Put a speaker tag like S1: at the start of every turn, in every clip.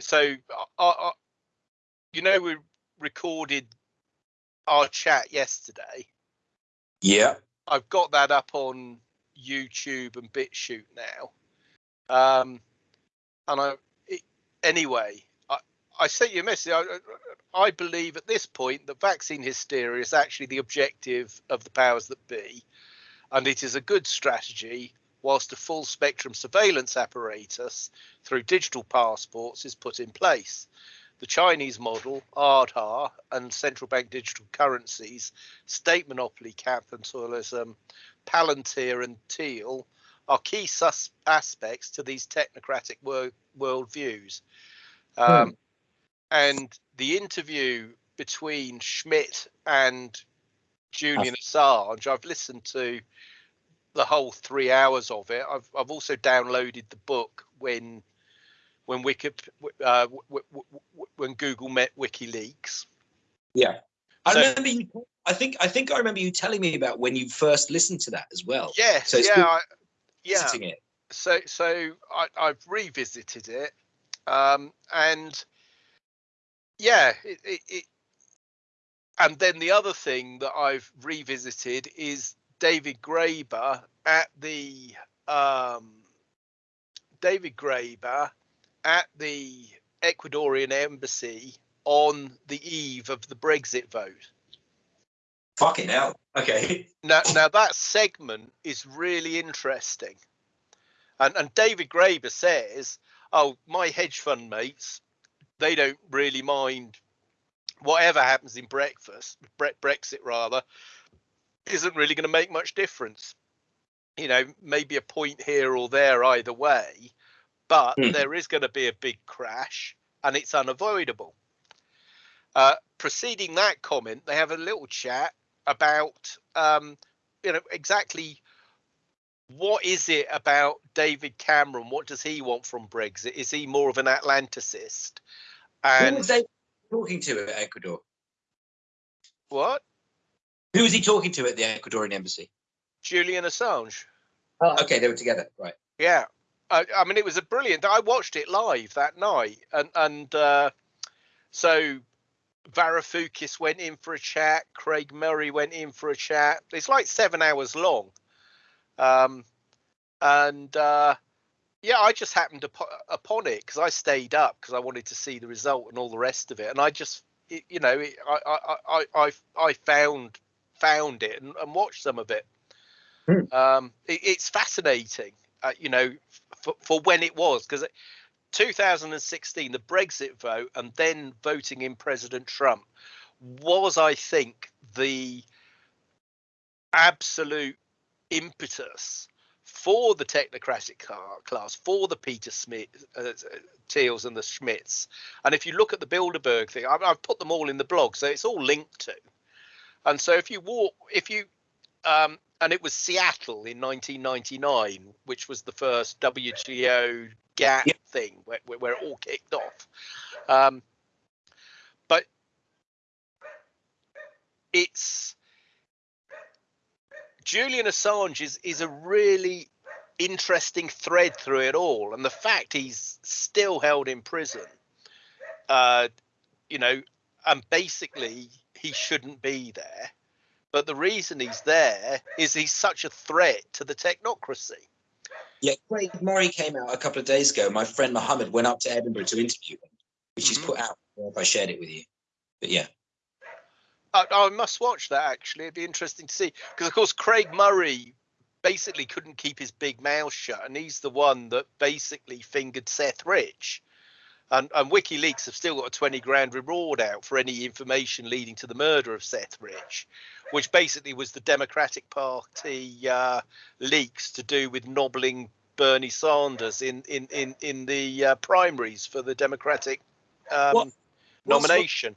S1: so I, I, you know we recorded our chat yesterday.
S2: Yeah.
S1: I've got that up on YouTube and BitChute now. Um, and I it, anyway, I, I sent you a message. I, I believe at this point that vaccine hysteria is actually the objective of the powers that be, and it is a good strategy whilst a full spectrum surveillance apparatus through digital passports is put in place. The Chinese model, Aadhaar, and central bank digital currencies, state monopoly capitalism, Palantir, and Thiel are key sus- aspects to these technocratic wor- worldviews. Um, hmm. And the interview between Schmidt and Julian Assange, I've listened to the whole three hours of it. I've I've also downloaded the book when when Wiki uh, w- w- w- when Google met WikiLeaks.
S2: Yeah, I so, remember you. I think I think I remember you telling me about when you first listened to that as well.
S1: Yes, so yeah, I, yeah. It. So so I, I've revisited it, um, and yeah, it, it, it and then the other thing that I've revisited is David Graeber at the um, David Graeber at the Ecuadorian embassy on the eve of the Brexit vote.
S2: Fucking hell. Okay.
S1: Now, now that segment is really interesting. And, and David Graeber says, oh, my hedge fund mates, they don't really mind whatever happens in breakfast, Brexit rather, isn't really going to make much difference. You know, maybe a point here or there either way, but mm. there is going to be a big crash and it's unavoidable. Uh, preceding that comment, they have a little chat about, um, you know, exactly what is it about David Cameron? What does he want from Brexit? Is he more of an Atlanticist?
S2: And Who was they talking to at Ecuador?
S1: What?
S2: Who was he talking to at the Ecuadorian embassy?
S1: Julian Assange.
S2: Oh, okay, they were together, right?
S1: Yeah, I, I mean it was a brilliant. I watched it live that night, and and uh, so Varoufakis went in for a chat. Craig Murray went in for a chat. It's like seven hours long, um, and uh, yeah, I just happened upon it because I stayed up because I wanted to see the result and all the rest of it, and I just you know I I I I, I found found it and, and watched some of it. Mm. Um, it it's fascinating, uh, you know, for, for when it was because 2016, the Brexit vote, and then voting in President Trump was, I think, the absolute impetus for the technocratic class, for the Peter Smith, uh, Thiels and the Schmidts. And if you look at the Bilderberg thing, I've, I've, put them all in the blog, so it's all linked to. And so if you walk, if you, um, and it was Seattle in 1999, which was the first WTO GATT yep. thing where, where, it all kicked off. Um, but it's Julian Assange is, is a really interesting thread through it all. And the fact he's still held in prison, uh, you know, and basically he shouldn't be there. But the reason he's there is he's such a threat to the technocracy.
S2: Yeah, Craig Murray came out a couple of days ago. My friend Mohammed went up to Edinburgh to interview him, which mm-hmm. he's put out. if I shared it with you. But yeah.
S1: I, I must watch that actually. It'd be interesting to see because, of course, Craig Murray basically couldn't keep his big mouth shut, and he's the one that basically fingered Seth Rich. And, and WikiLeaks have still got a 20 grand reward out for any information leading to the murder of Seth Rich, which basically was the Democratic Party uh, leaks to do with nobbling Bernie Sanders in in in in the uh, primaries for the Democratic um, what, nomination.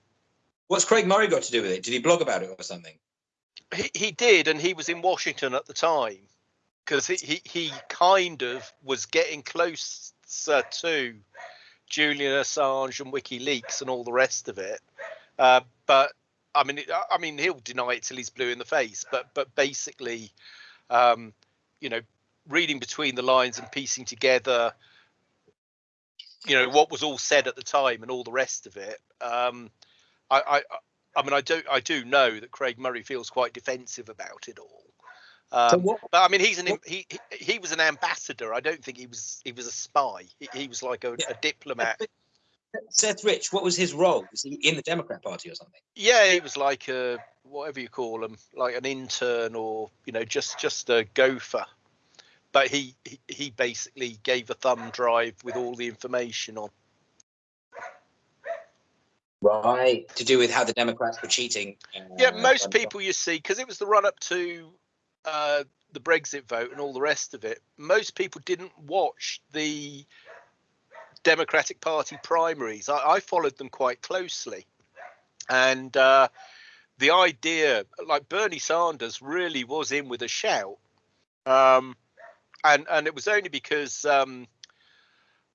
S2: What's Craig Murray got to do with it? Did he blog about it or something?
S1: He, he did, and he was in Washington at the time because he, he, he kind of was getting closer to Julian Assange and WikiLeaks and all the rest of it. Uh, but I mean, I mean, he'll deny it till he's blue in the face. But but basically, um, you know, reading between the lines and piecing together you know what was all said at the time and all the rest of it. Um, I, I, I mean, I do, I do know that Craig Murray feels quite defensive about it all. Um,
S2: So what-
S1: but I mean, he's an he, he he was an ambassador. I don't think he was he was a spy. He, he was like a,
S2: Yeah.
S1: a diplomat.
S2: Seth Rich, what was his role? Was he in the Democrat Party or something?
S1: Yeah, he was like a whatever you call him, like an intern or you know just just a gopher. But he he, he basically gave a thumb drive with all the information on.
S2: Right. To do with how the Democrats were cheating. uh,
S1: Yeah, most people you see because it was the run up to uh, the Brexit vote and all the rest of it. Most people didn't watch the Democratic Party primaries. I, I followed them quite closely, and uh, the idea, like Bernie Sanders, really was in with a shout, um, and and it was only because um,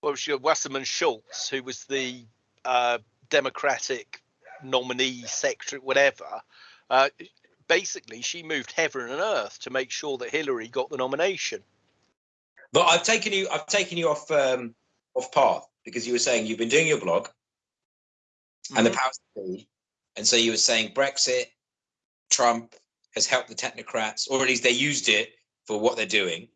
S1: what was your Wasserman Schultz, who was the uh, Democratic nominee secretary, whatever. Uh, basically, she moved heaven and earth to make sure that Hillary got the nomination.
S2: But I've taken you. I've taken you off um, off path because you were saying you've been doing your blog and the
S1: Mhm.
S2: powers that be, and so you were saying Brexit, Trump has helped the technocrats, or at least they used it for what they're doing.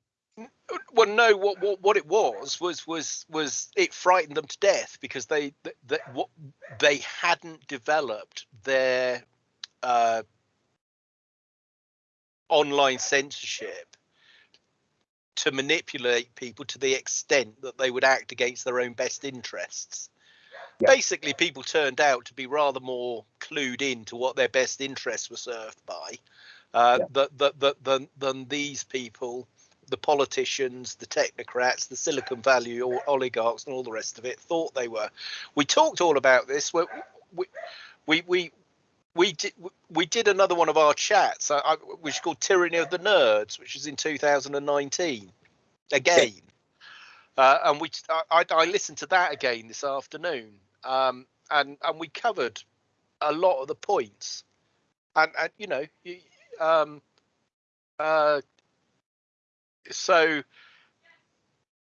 S1: Well, no. What, what what it was was was was it frightened them to death because they that what they hadn't developed their uh, online censorship to manipulate people to the extent that they would act against their own best interests.
S2: Yeah.
S1: Basically, people turned out to be rather more clued in to what their best interests were served by uh,
S2: Yeah.
S1: th- th- th- than, than these people, the politicians, the technocrats, the Silicon Valley or oligarchs, and all the rest of it thought they were. We talked all about this. We we we we, we did we did another one of our chats, uh, which is called Tyranny of the Nerds, which is in 2019. Again, uh, and we I, I listened to that again this afternoon, um, and and we covered a lot of the points, and and you know, you, um, uh, so.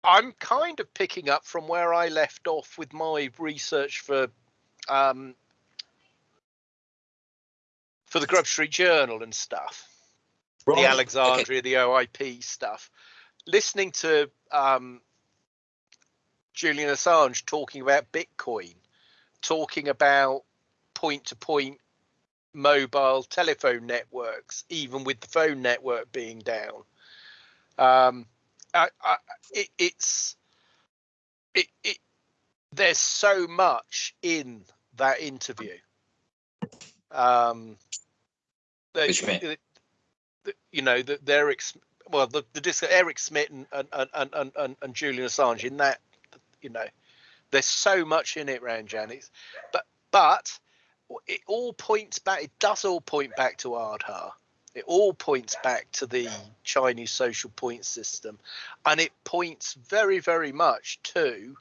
S1: I'm kind of picking up from where I left off with my research for um, for the Grub Street Journal and stuff,
S2: Right,
S1: the
S2: okay.
S1: Alexandria, the OIP stuff. Listening to um, Julian Assange talking about Bitcoin, talking about point to point mobile telephone networks, even with the phone network being down. Um, I, I, it, it's it, it there's so much in that interview. Um,
S2: What do you mean?
S1: that- that, you know that they're ex- well the, the disc Eric Schmidt and and, and, and, and and Julian Assange in that you know there's so much in it Ranjan it's but but it all points back it does all point back to Aadhaar it all points back to the Chinese social point system and it points very very much to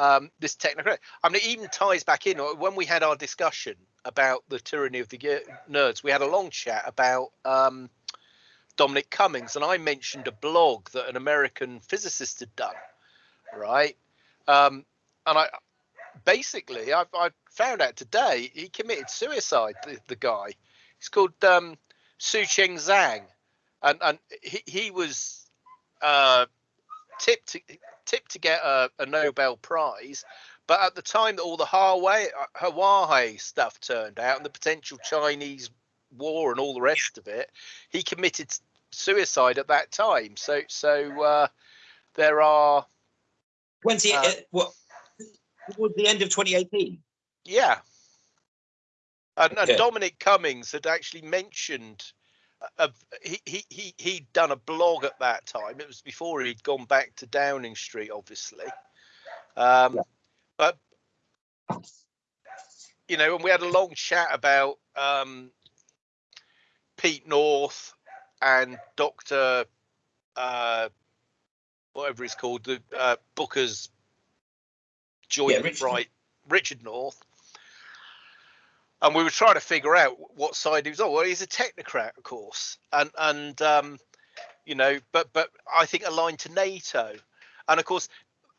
S1: um, this technocrat I mean it even ties back in uh, when we had our discussion about the tyranny of the nerds we had a long chat about um, Dominic Cummings, and I mentioned a blog that an American physicist had done, right? Um, and I basically I, I found out today he committed suicide. The, the guy, he's called um, Shoucheng Zhang, and and he he was uh, tipped to tipped to get a, a Nobel Prize. But at the time that all the Huawei, uh, Hawaii stuff turned out and the potential Chinese war and all the rest of it, he committed suicide at that time. So so uh, there are
S2: When's he?
S1: Uh,
S2: uh, what? Towards the end of 2018.
S1: yeah, and, and
S2: Okay.
S1: Dominic Cummings had actually mentioned. Of, he, he he he'd done a blog at that time. It was before he'd gone back to Downing Street, obviously. Um,
S2: Yeah.
S1: But you know, and we had a long chat about um, Pete North and Doctor uh, whatever he's called, the uh, Booker's joint
S2: Yeah, Richard.
S1: right, Richard North. And we were trying to figure out what side he was on. Well, he's a technocrat, of course, and and um, you know, but but I think aligned to NATO, and of course,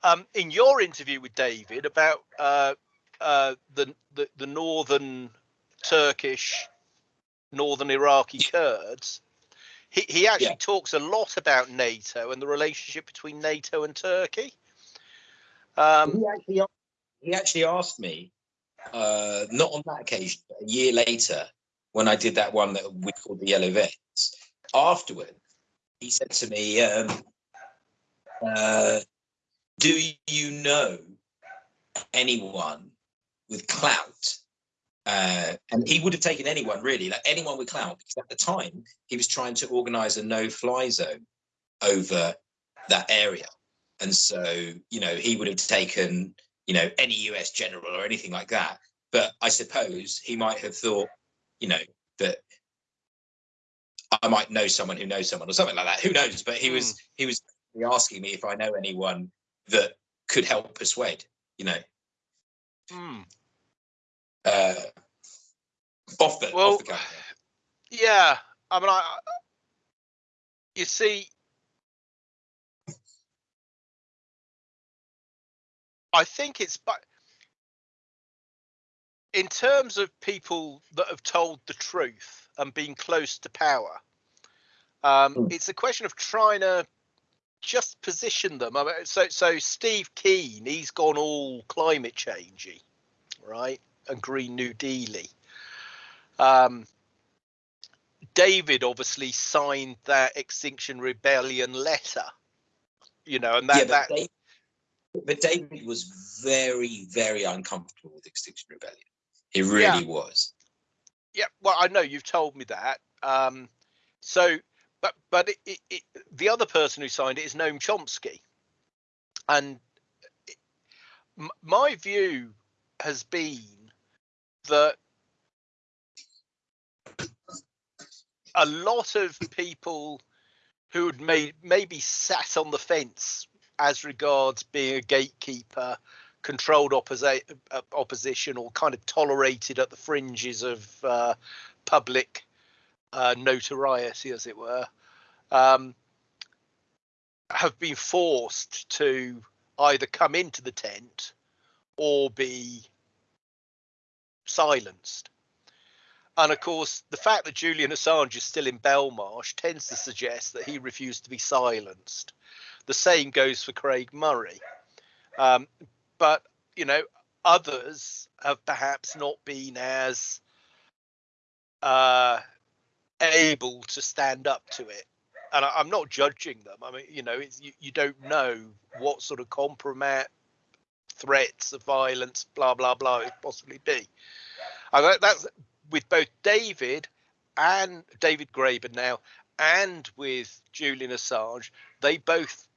S1: um, in your interview with David about uh, uh, the, the the northern Turkish, northern Iraqi Kurds, he he actually
S2: Yeah.
S1: talks a lot about NATO and the relationship between NATO and Turkey. Um,
S2: he actually he actually asked me, uh, not on that occasion, but a year later, when I did that one that we called the Yellow Vests. Afterward, he said to me, um, uh, "Do you know anyone with clout?" Uh, and he would have taken anyone really, like anyone with clout, because at the time he was trying to organise a no-fly zone over that area. And so, you know, he would have taken, you know, any US general or anything like that. But I suppose he might have thought, you know, that I might know someone who knows someone or something like that. Who knows? But he was he was asking me if I know anyone that could help persuade, you know,
S1: hmm.
S2: uh, off the
S1: Well,
S2: off the.
S1: Yeah, I mean, I, I- you see, I think it's but in terms of people that have told the truth and been close to power, um,
S2: Mm.
S1: it's a question of trying to just position them. I mean, so, so Steve Keen, he's gone all climate changey, right, and Green New Dealy. Um, David obviously signed that Extinction Rebellion letter, you know, and that
S2: yeah,
S1: that
S2: David, but David was very, very uncomfortable with Extinction Rebellion. He really was.
S1: yeah. Well, I know you've told me that. Um, so, but but it, it, it, the other person who signed it is Noam Chomsky, and it, m- my view has been that a lot of people who had made maybe sat on the fence as regards being a gatekeeper, controlled opposi- uh, opposition, or kind of tolerated at the fringes of uh, public uh, notoriety, as it were, um, have been forced to either come into the tent or be silenced. And of course, the fact that Julian Assange is still in Belmarsh tends to suggest that he refused to be silenced. The same goes for Craig Murray. Um, but, you know, others have perhaps not been as uh, able to stand up to it. And I, I'm not judging them. I mean, you know, you, you don't know what sort of compromat, threats of violence, blah, blah, blah, it possibly be. That- that's with both David and David Graeber now, and with Julian Assange, they both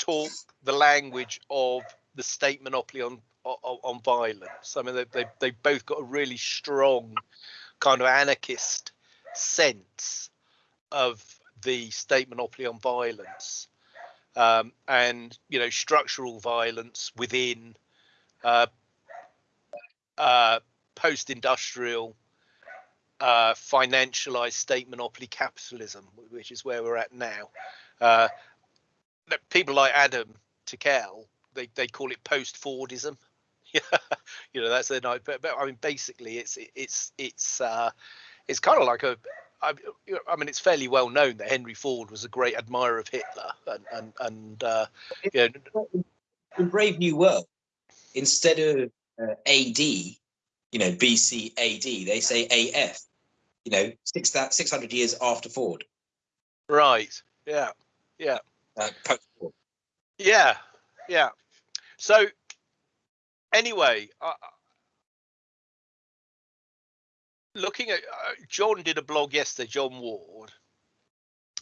S1: talk the language of the state monopoly on on, on violence. I mean, they they they both got a really strong kind of anarchist sense of the state monopoly on violence, um, and you know structural violence within uh, uh, post-industrial uh, financialized state monopoly capitalism, which is where we're at now. People like Adam Tickell, they, they call it post-Fordism. you know, that's their night. But, but I mean, basically, it's it's it's uh, it's kind of like a. I, I mean, it's fairly well known that Henry Ford was a great admirer of Hitler, and and and uh, you know,
S2: in Brave New World, instead of uh, AD, you know, BC AD, they say AF. You know, six that six hundred years after Ford,
S1: right, yeah, yeah.
S2: Uh.
S1: Yeah, yeah. So anyway, uh, looking at uh, John did a blog yesterday, John Ward,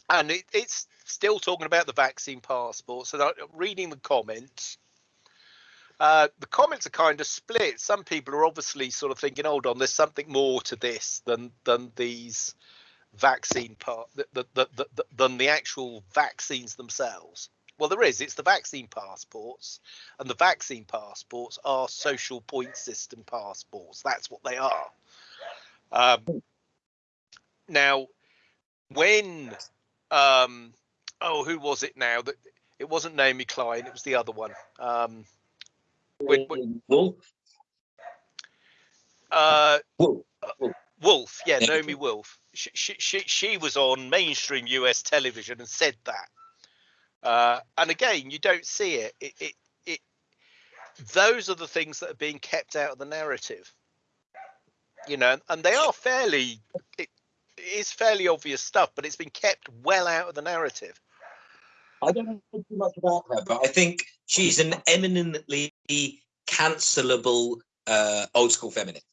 S1: and it, it's still talking about the vaccine passport. So reading the comments, uh, the comments are kind of split. Some people are obviously sort of thinking, "Hold on, there's something more to this than than these vaccine part th- th- th- th- th- than the actual vaccines themselves." Well, there is. It's the vaccine passports, and the vaccine passports are social point system passports. That's what they are. Um, now, when um, oh, who was it now that It wasn't Naomi Klein. It was the other one. Um, wait.
S2: Wolf.
S1: uh,
S2: Wolf.
S1: Yeah. Naomi Wolf. She, she she she was on mainstream US television and said that. Uh, and again, you don't see it. It, it. it those are the things that are being kept out of the narrative. You know, and they are fairly. It, it is fairly obvious stuff, but it's been kept well out of the narrative.
S2: I don't know too much about her, but I think she's an eminently cancelable uh, old school feminist.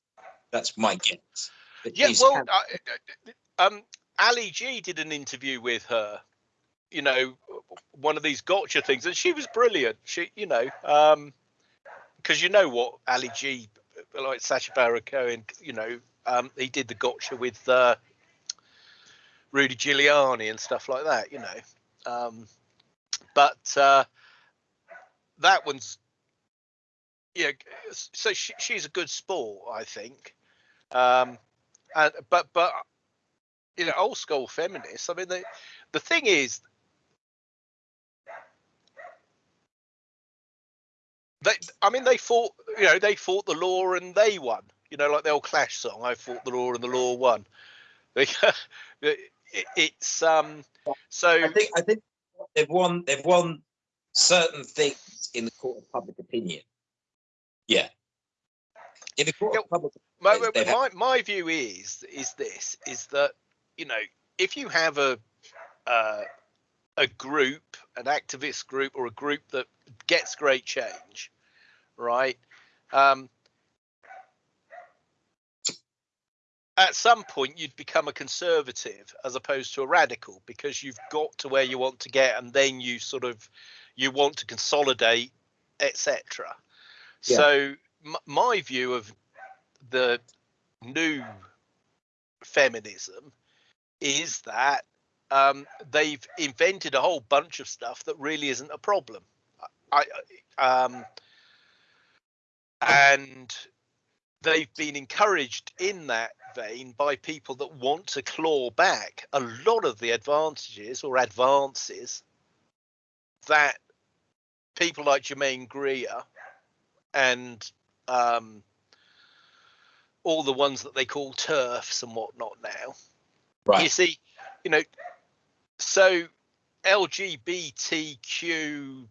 S2: That's my guess.
S1: Yeah, well, I, um, Ali G did an interview with her. You know, one of these gotcha things, and she was brilliant. She, you know, um, because you know what Ali G, like Sacha Baron Cohen, you know, um, he did the gotcha with uh, Rudy Giuliani and stuff like that. You know, um, but uh, that one's yeah. So she, she's a good sport, I think. Um, and but but you know old school feminists i mean the the thing is they i mean they fought you know they fought the law and they won you know like the old clash song i fought the law and the law won it's um so
S2: I think I think they've won they've won certain things in the court of public opinion. Yeah. In the court
S1: Yeah,
S2: of public
S1: my,
S2: they
S1: my, my view is is this is that you know if you have a uh, a group an activist group or a group that gets great change right um, at some point you'd become a conservative as opposed to a radical because you've got to where you want to get and then you sort of you want to consolidate etc
S2: Yeah.
S1: so my view of the new feminism is that um, they've invented a whole bunch of stuff that really isn't a problem. I, um, and they've been encouraged in that vein by people that want to claw back a lot of the advantages or advances that people like Germaine Greer and um, all the ones that they call TERFs and whatnot now. You see, you know, so LGBTQ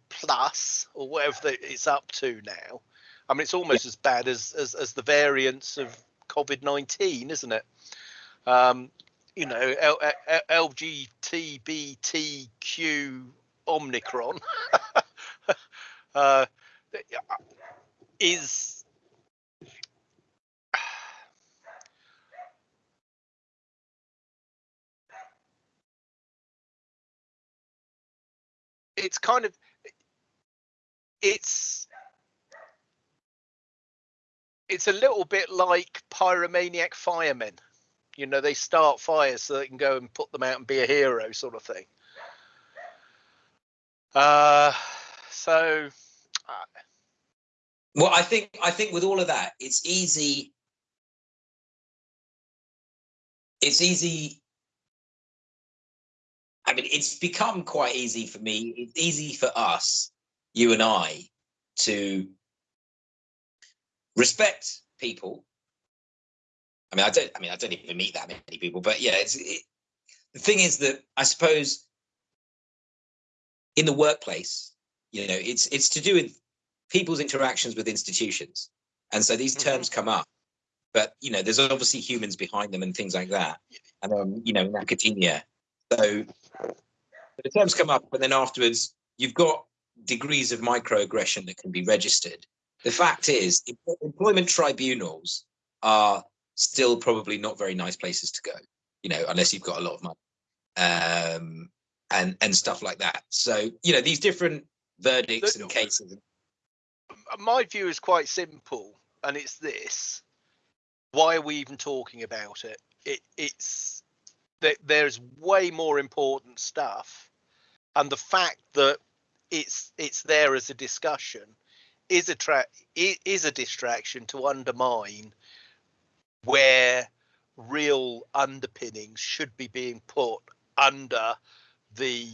S1: plus or whatever it's up to now. I mean, it's almost as bad as, as as the variants of COVID nineteen, isn't it? Um, you know, L- L- LGBTQ Omicron uh, is it's kind of it's it's a little bit like pyromaniac firemen you know they start fires so they can go and put them out and be a hero sort of thing uh so uh,
S2: Well, I think I think with all of that, it's easy. It's easy. I mean, it's become quite easy for me. It's easy for us, you and I, to respect people. I mean, I don't. I mean, I don't even meet that many people, but yeah, it's it, the thing is that I suppose in the workplace, you know, it's it's to do with people's interactions with institutions and so these
S1: Mhm.
S2: terms come up but you know there's obviously humans behind them and things like that and then you know in academia so the terms come up and then afterwards you've got degrees of microaggression that can be registered. The fact is employment tribunals are still probably not very nice places to go you know unless you've got a lot of money um and and stuff like that. So you know these different verdicts
S1: The-
S2: and cases.
S1: My view is quite simple and it's this. Why are we even talking about it, it it's that there's way more important stuff, and the fact that it's it's there as a discussion is a tra- is a distraction to undermine where real underpinnings should be being put under the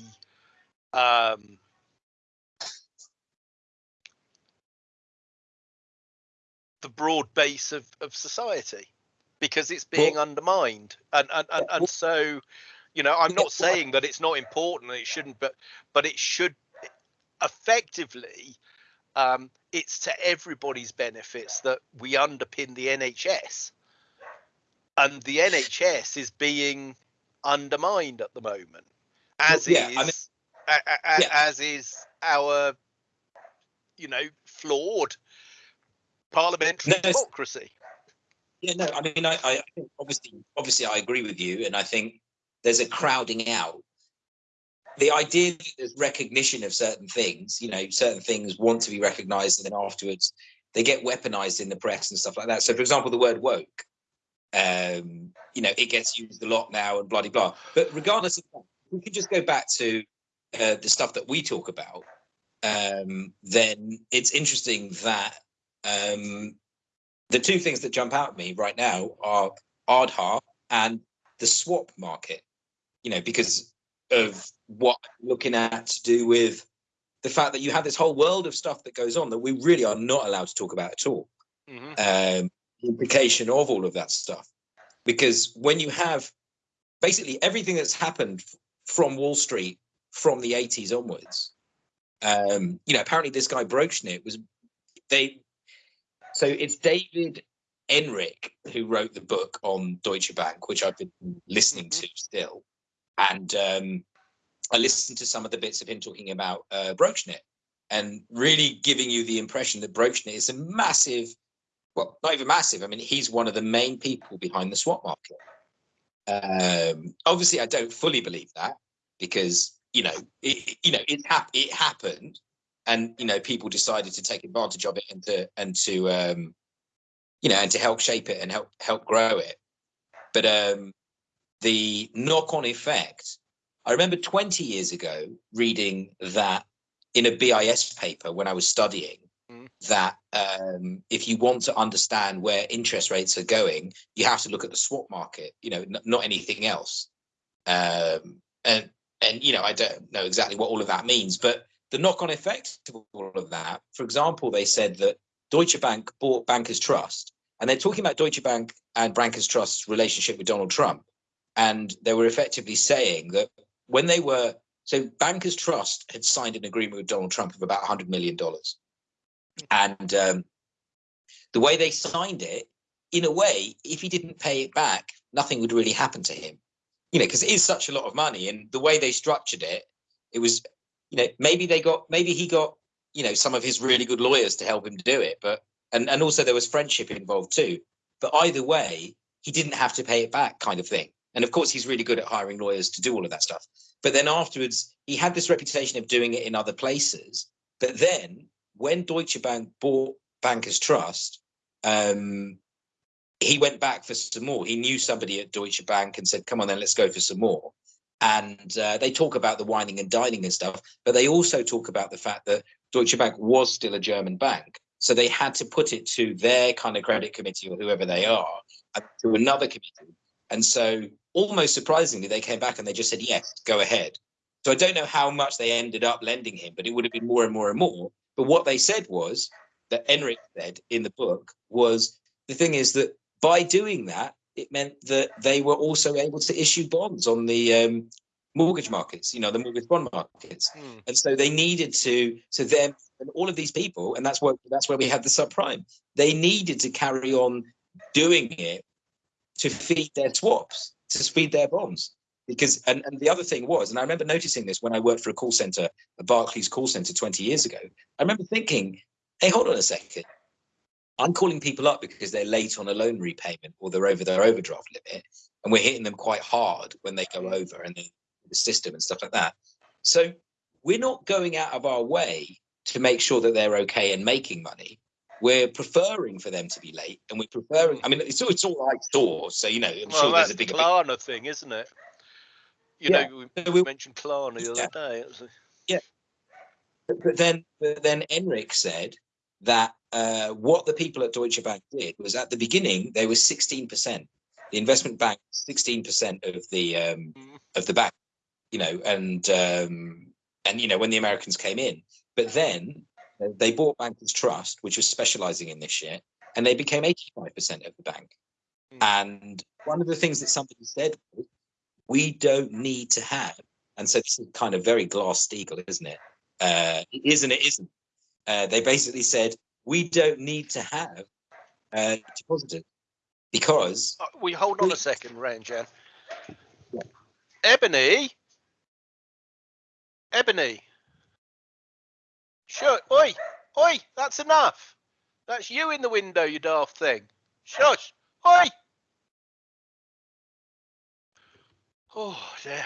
S1: um, the broad base of, of society because it's being well, undermined. And and, and, and so you know i'm not saying that it's not important it shouldn't but but it should effectively um, it's to everybody's benefits that we underpin the nhs and the nhs is being undermined at the moment as yeah, is I mean, a, a, yeah. as is our you know flawed parliamentary no, democracy
S2: yeah no i mean I, I think obviously obviously i agree with you and i think there's a crowding out. The idea that there's recognition of certain things you know certain things want to be recognized and then afterwards they get weaponized in the press and stuff like that. So for example the word woke um you know it gets used a lot now and bloody blah. But regardless of that we could just go back to uh, the stuff that we talk about um, then it's interesting that um, the two things that jump out at me right now are Aadhaar and the swap market. You know, because of what I'm looking at to do with the fact that you have this whole world of stuff that goes on that we really are not allowed to talk about at all. Mm-hmm. Um, the implication of all of that stuff, because when you have basically everything that's happened from Wall Street from the 80s onwards, um, you know, apparently this guy Broeksmit was they. So it's David Enrich who wrote the book on Deutsche Bank, which I've been listening mm-hmm. to still, and um, I listened to some of the bits of him talking about uh, Broeksmit and really giving you the impression that Broeksmit is a massive, well, not even massive. I mean, he's one of the main people behind the swap market. Um, obviously, I don't fully believe that because you know, it, you know, it, hap- it happened, and you know, people decided to take advantage of it and to and to um, you know, and to help shape it and help help grow it. But um, the knock-on effect, I remember 20 years ago reading that in a BIS paper when I was studying mm. that um, if you want to understand where interest rates are going, you have to look at the swap market, you know, not anything else. Um, and and you know i don't know exactly what all of that means but the knock-on effect of all of that for example they said that deutsche bank bought bankers trust and they're talking about deutsche bank and bankers trust's relationship with donald trump and they were effectively saying that when they were so bankers trust had signed an agreement with donald trump of about 100 million dollars. And um, the way they signed it in a way if he didn't pay it back nothing would really happen to him. You know, because it is such a lot of money, and the way they structured it, it was, you know, maybe they got, maybe he got, you know, some of his really good lawyers to help him do it, but and and also there was friendship involved too. But either way, he didn't have to pay it back, kind of thing. And of course, he's really good at hiring lawyers to do all of that stuff. But then afterwards, he had this reputation of doing it in other places. But then when Deutsche Bank bought Bankers Trust, um, he went back for some more. He knew somebody at Deutsche Bank and said, "Come on, then let's go for some more." And uh, they talk about the wining and dining and stuff, but they also talk about the fact that Deutsche Bank was still a German bank, so they had to put it to their kind of credit committee or whoever they are, to another committee. And so, almost surprisingly, they came back and they just said, "Yes, go ahead." So I don't know how much they ended up lending him, but it would have been more and more and more. But what they said was that Enrich said in the book was the thing is that by doing that, it meant that they were also able to issue bonds on the um, mortgage markets, you know, the mortgage bond markets. Mm. And so they needed to, so them and all of these people, and that's what that's where we had the subprime. They needed to carry on doing it to feed their swaps, to feed their bonds. Because and, and the other thing was, and I remember noticing this when I worked for a call center, a Barclays call center 20 years ago. I remember thinking, hey, hold on a second. I'm calling people up because they're late on a loan repayment or they're over their overdraft limit, and we're hitting them quite hard when they go over and the system and stuff like that. So we're not going out of our way to make sure that they're okay and making money. We're preferring for them to be late, and we're preferring. I mean, it's all it's all like stores, so you know. I'm
S1: well,
S2: sure
S1: that's
S2: there's a big
S1: Klarna thing, isn't it? You yeah. know, we, we mentioned Klarna the other day.
S2: Yeah, but then, but then Enrich said that uh, what the people at Deutsche Bank did was at the beginning they were 16%. The investment bank 16% of the um, mm. of the bank, you know, and um, and you know when the Americans came in, but then they bought Bankers Trust, which was specializing in this shit, and they became 85% of the bank.
S1: Mm.
S2: And one of the things that somebody said was, we don't need to have, and so this is kind of very Glass Steagall, isn't it? Uh, it is and it isn't. Uh, they basically said, we don't need to have uh, depositors because
S1: Uh, we hold on a second, Ranjan. Ebony. Ebony. Sure. Oi, oi, that's enough. That's you in the window, you daft thing. Shush. Oi. Oh dear.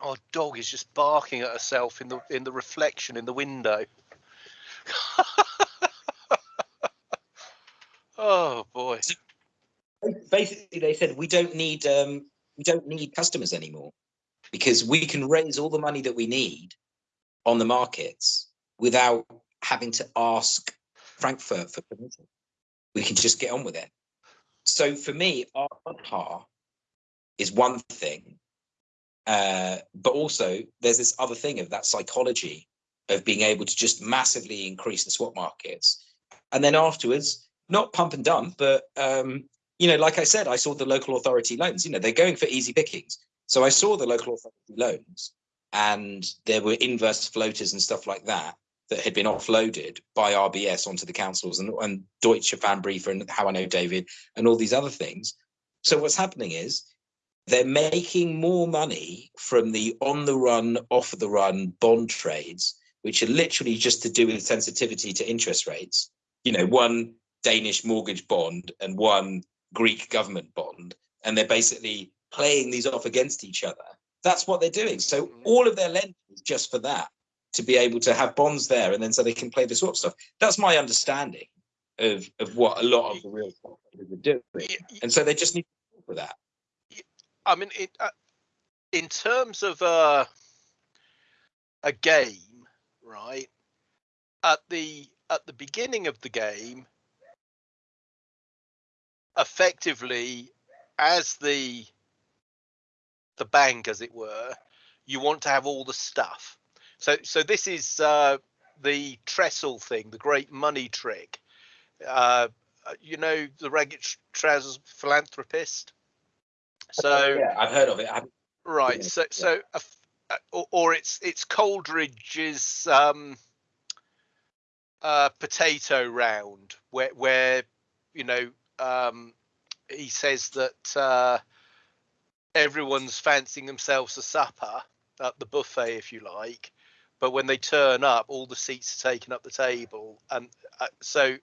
S1: Our dog is just barking at herself in the in the reflection in the window. oh boy.
S2: basically they said we don't need um, we don't need customers anymore because we can raise all the money that we need on the markets without having to ask Frankfurt for permission. We can just get on with it. So for me, Aadhaar is one thing, uh, but also there's this other thing of that psychology of being able to just massively increase the swap markets, and then afterwards, not pump and dump, but um, you know, like I said, I saw the local authority loans. You know, they're going for easy pickings. So I saw the local authority loans, and there were inverse floaters and stuff like that that had been offloaded by RBS onto the councils and, and Deutsche Pfandbriefe and how I know David and all these other things. So what's happening is they're making more money from the on the run, off the run bond trades, which are literally just to do with sensitivity to interest rates. You know, one Danish mortgage bond and one Greek government bond, and they're basically playing these off against each other. That's what they're doing. So
S1: Mhm.
S2: all of their lending is just for that, to be able to have bonds there, and then so they can play the swap stuff. That's my understanding of of what a lot of the real are doing, and so they just need to with that.
S1: I mean, it, uh, in terms of uh, a game, right? At the at the beginning of the game, effectively, as the the bank, as it were, you want to have all the stuff. So so this is uh, the Tressell thing, the great money trick. Uh, you know, the ragged trousers philanthropist. So
S2: yeah, I've heard of it. I haven't-
S1: Right. So so or, or it's it's Coleridge's um uh potato round where where you know um he says that uh everyone's fancying themselves a supper at the buffet if you like but when they turn up all the seats are taken up the table and uh, so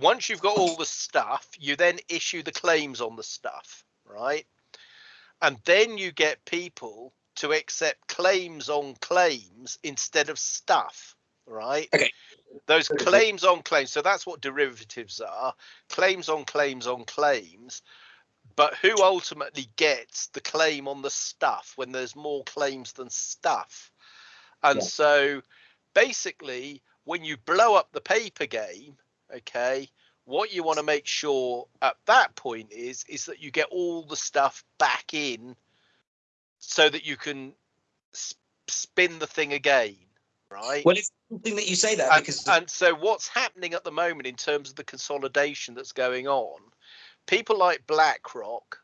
S1: once you've got all the stuff, you then issue the claims on the stuff, right? And then you get people to accept claims on claims instead of stuff, right?
S2: Okay.
S1: Those claims on claims. So that's what derivatives are claims on claims on claims. But who ultimately gets the claim on the stuff when there's more claims than stuff? And
S2: Yeah.
S1: so basically, when you blow up the paper game, okay, what you want to make sure at that point is is that you get all the stuff back in so that you can s- spin the thing again, right?
S2: Well, it's something that you say that
S1: and,
S2: because
S1: and so what's happening at the moment in terms of the consolidation that's going on people like blackrock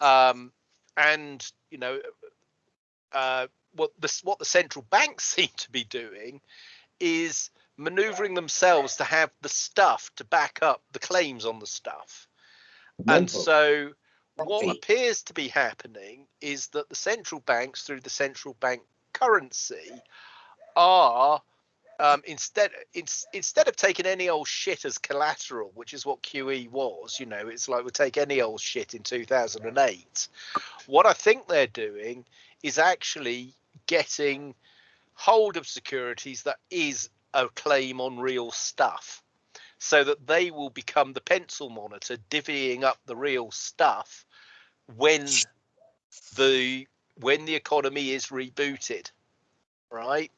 S1: um, and you know uh, what the what the central banks seem to be doing is maneuvering themselves to have the stuff to back up the claims on the stuff and so what appears to be happening is that the central banks through the central bank currency are um, instead instead of taking any old shit as collateral, which is what QE was, you know, it's like we take any old shit in 2008. What I think they're doing is actually getting hold of securities that is a claim on real stuff, so that they will become the pencil monitor, divvying up the real stuff when the when the economy is rebooted, right?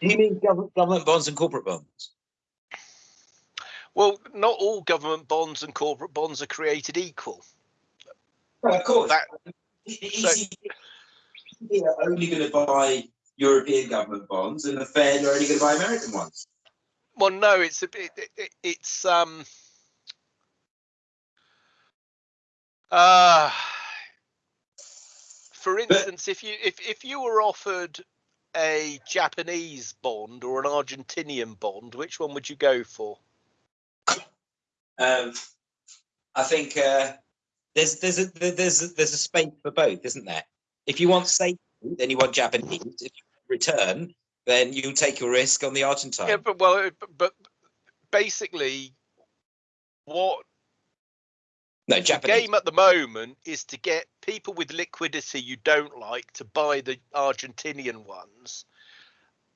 S2: Do you mean government, bonds and corporate bonds?
S1: Well, not all government bonds and corporate bonds are created equal.
S2: Well, of course.
S1: That- so-
S2: are only going to buy European government bonds, and the Fed are only going to buy American ones.
S1: Well, no, it's a bit. It, it, it's um. Uh, for instance, if you if if you were offered a Japanese bond or an Argentinian bond, which one would you go for?
S2: Um, I think uh, there's there's a there's a, there's a space for both, isn't there? If you want safety, then you want Japanese. If you return, then you take your risk on the Argentine.
S1: Yeah, but well, but, basically, what
S2: no,
S1: the game at the moment is to get people with liquidity you don't like to buy the Argentinian ones.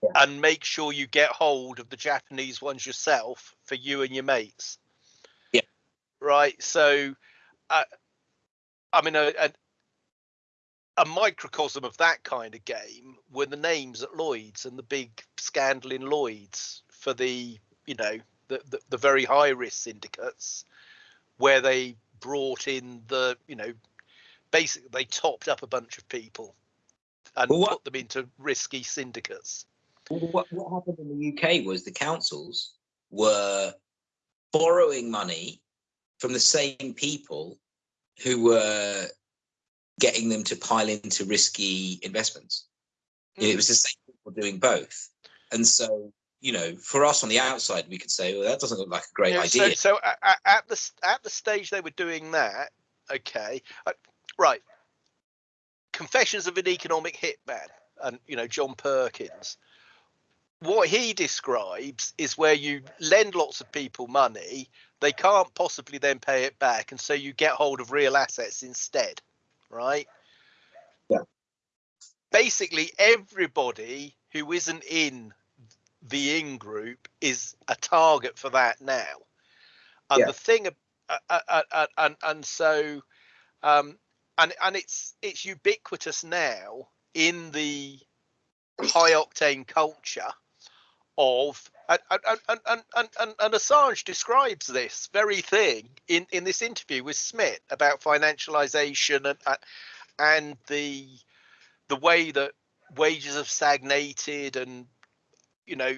S2: Yeah.
S1: And make sure you get hold of the Japanese ones yourself for you and your mates.
S2: Yeah.
S1: Right. So, uh, I mean, a, a, a microcosm of that kind of game were the names at Lloyd's and the big scandal in Lloyd's for the, you know, the, the, the very high risk syndicates where they brought in the, you know, basically they topped up a bunch of people and
S2: Well, what-
S1: put them into risky syndicates.
S2: What, what happened in the UK was the councils were borrowing money from the same people who were getting them to pile into risky investments. It was the same people doing both. And so, you know, for us on the outside, we could say, well, that doesn't look like a great
S1: Yeah,
S2: idea.
S1: So, so at the at the stage they were doing that, okay, uh, right. Confessions of an Economic Hitman, and you know John Perkins. What he describes is where you lend lots of people money, they can't possibly then pay it back, and so you get hold of real assets instead, right?
S2: Yeah.
S1: Basically, everybody who isn't in the in group is a target for that now. And
S2: Yeah.
S1: the thing, uh, uh, uh, and and so, um, and and it's it's ubiquitous now in the high octane culture of and and, and, and, and, Assange describes this very thing in in this interview with Schmidt about financialization and and- and the the way that wages have stagnated and you know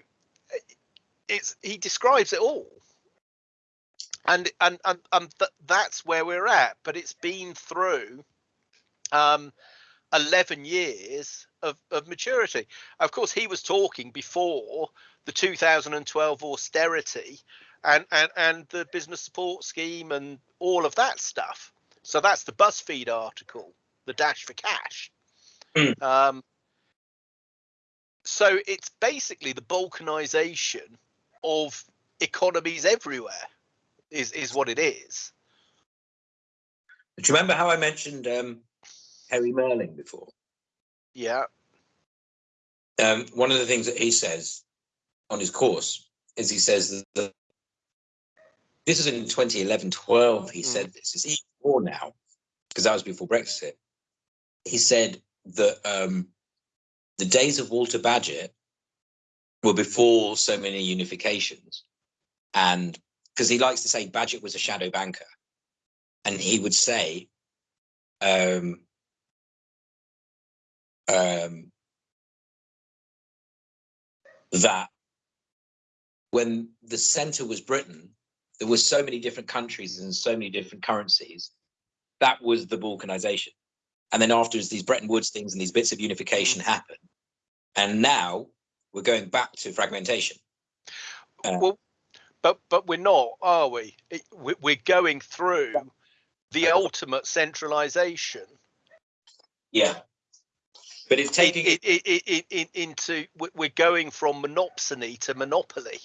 S1: it's he describes it all. And and and, and th- that's where we're at. But it's been through um 11 years of, of maturity. Of course he was talking before the 2012 austerity and, and and the business support scheme and all of that stuff so that's the buzzfeed article the dash for cash
S2: Mm.
S1: um so it's basically the balkanization of economies everywhere is is what it is
S2: Do you remember how I mentioned um, Perry Mehrling before?
S1: yeah
S2: um, one of the things that he says on his course is he says that this is in 2011 12 he
S1: Mm.
S2: said this is even more now because that was before brexit he said that um, the days of walter Bagehot were before so many unifications and because he likes to say Bagehot was a shadow banker and he would say um, um, that when the center was Britain, there were so many different countries and so many different currencies. That was the balkanization. And then afterwards, these Bretton Woods things and these bits of unification happen. And now we're going back to fragmentation. Uh,
S1: well but but we're not are we it, we- we're going through the ultimate centralization
S2: Yeah. But it's taking
S1: it, it, it, it, it, into we're going from monopsony to monopoly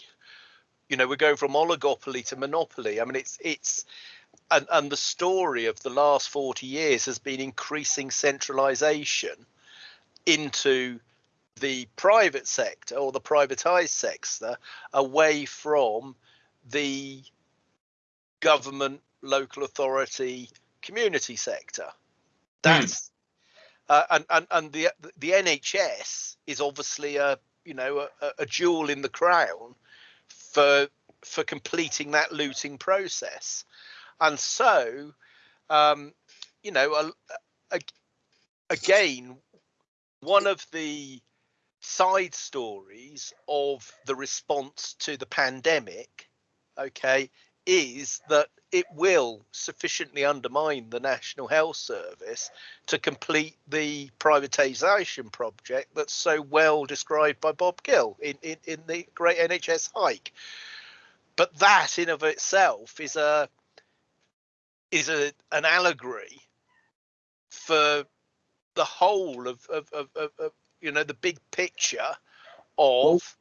S1: you know we're going from oligopoly to monopoly. I mean it's it's and, and the story of the last 40 years has been increasing centralization into the private sector or the privatized sector away from the government local authority community sector. That's uh, and, and and the the NHS is obviously a you know a, a jewel in the crown for for completing that looting process, and so um, you know a, a, again one of the side stories of the response to the pandemic, okay, is that it will sufficiently undermine the National Health Service to complete the privatisation project that's so well described by Bob Gill in, in, in the Great NHS Heist. But that in of itself is a is a an allegory for the whole of of, of, of, of you know the big picture of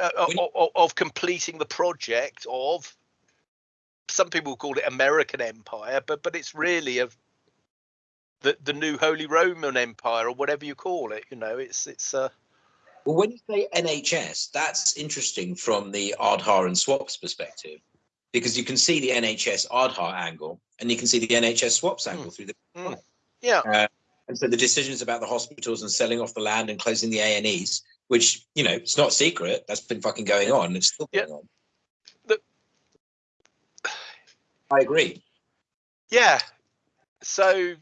S1: uh, of, of completing the project of some people call it American Empire, but but it's really of the the new Holy Roman Empire or whatever you call it. You know, it's it's uh
S2: well when you say NHS, that's interesting from the Aadhaar and swaps perspective. Because you can see the NHS Aadhaar angle and you can see the NHS swaps angle mm. through the
S1: mm. yeah.
S2: Uh, and so the decisions about the hospitals and selling off the land and closing the A and E's, which you know it's not secret, that's been fucking going on. It's still going yeah. on. I agree.
S1: Yeah. So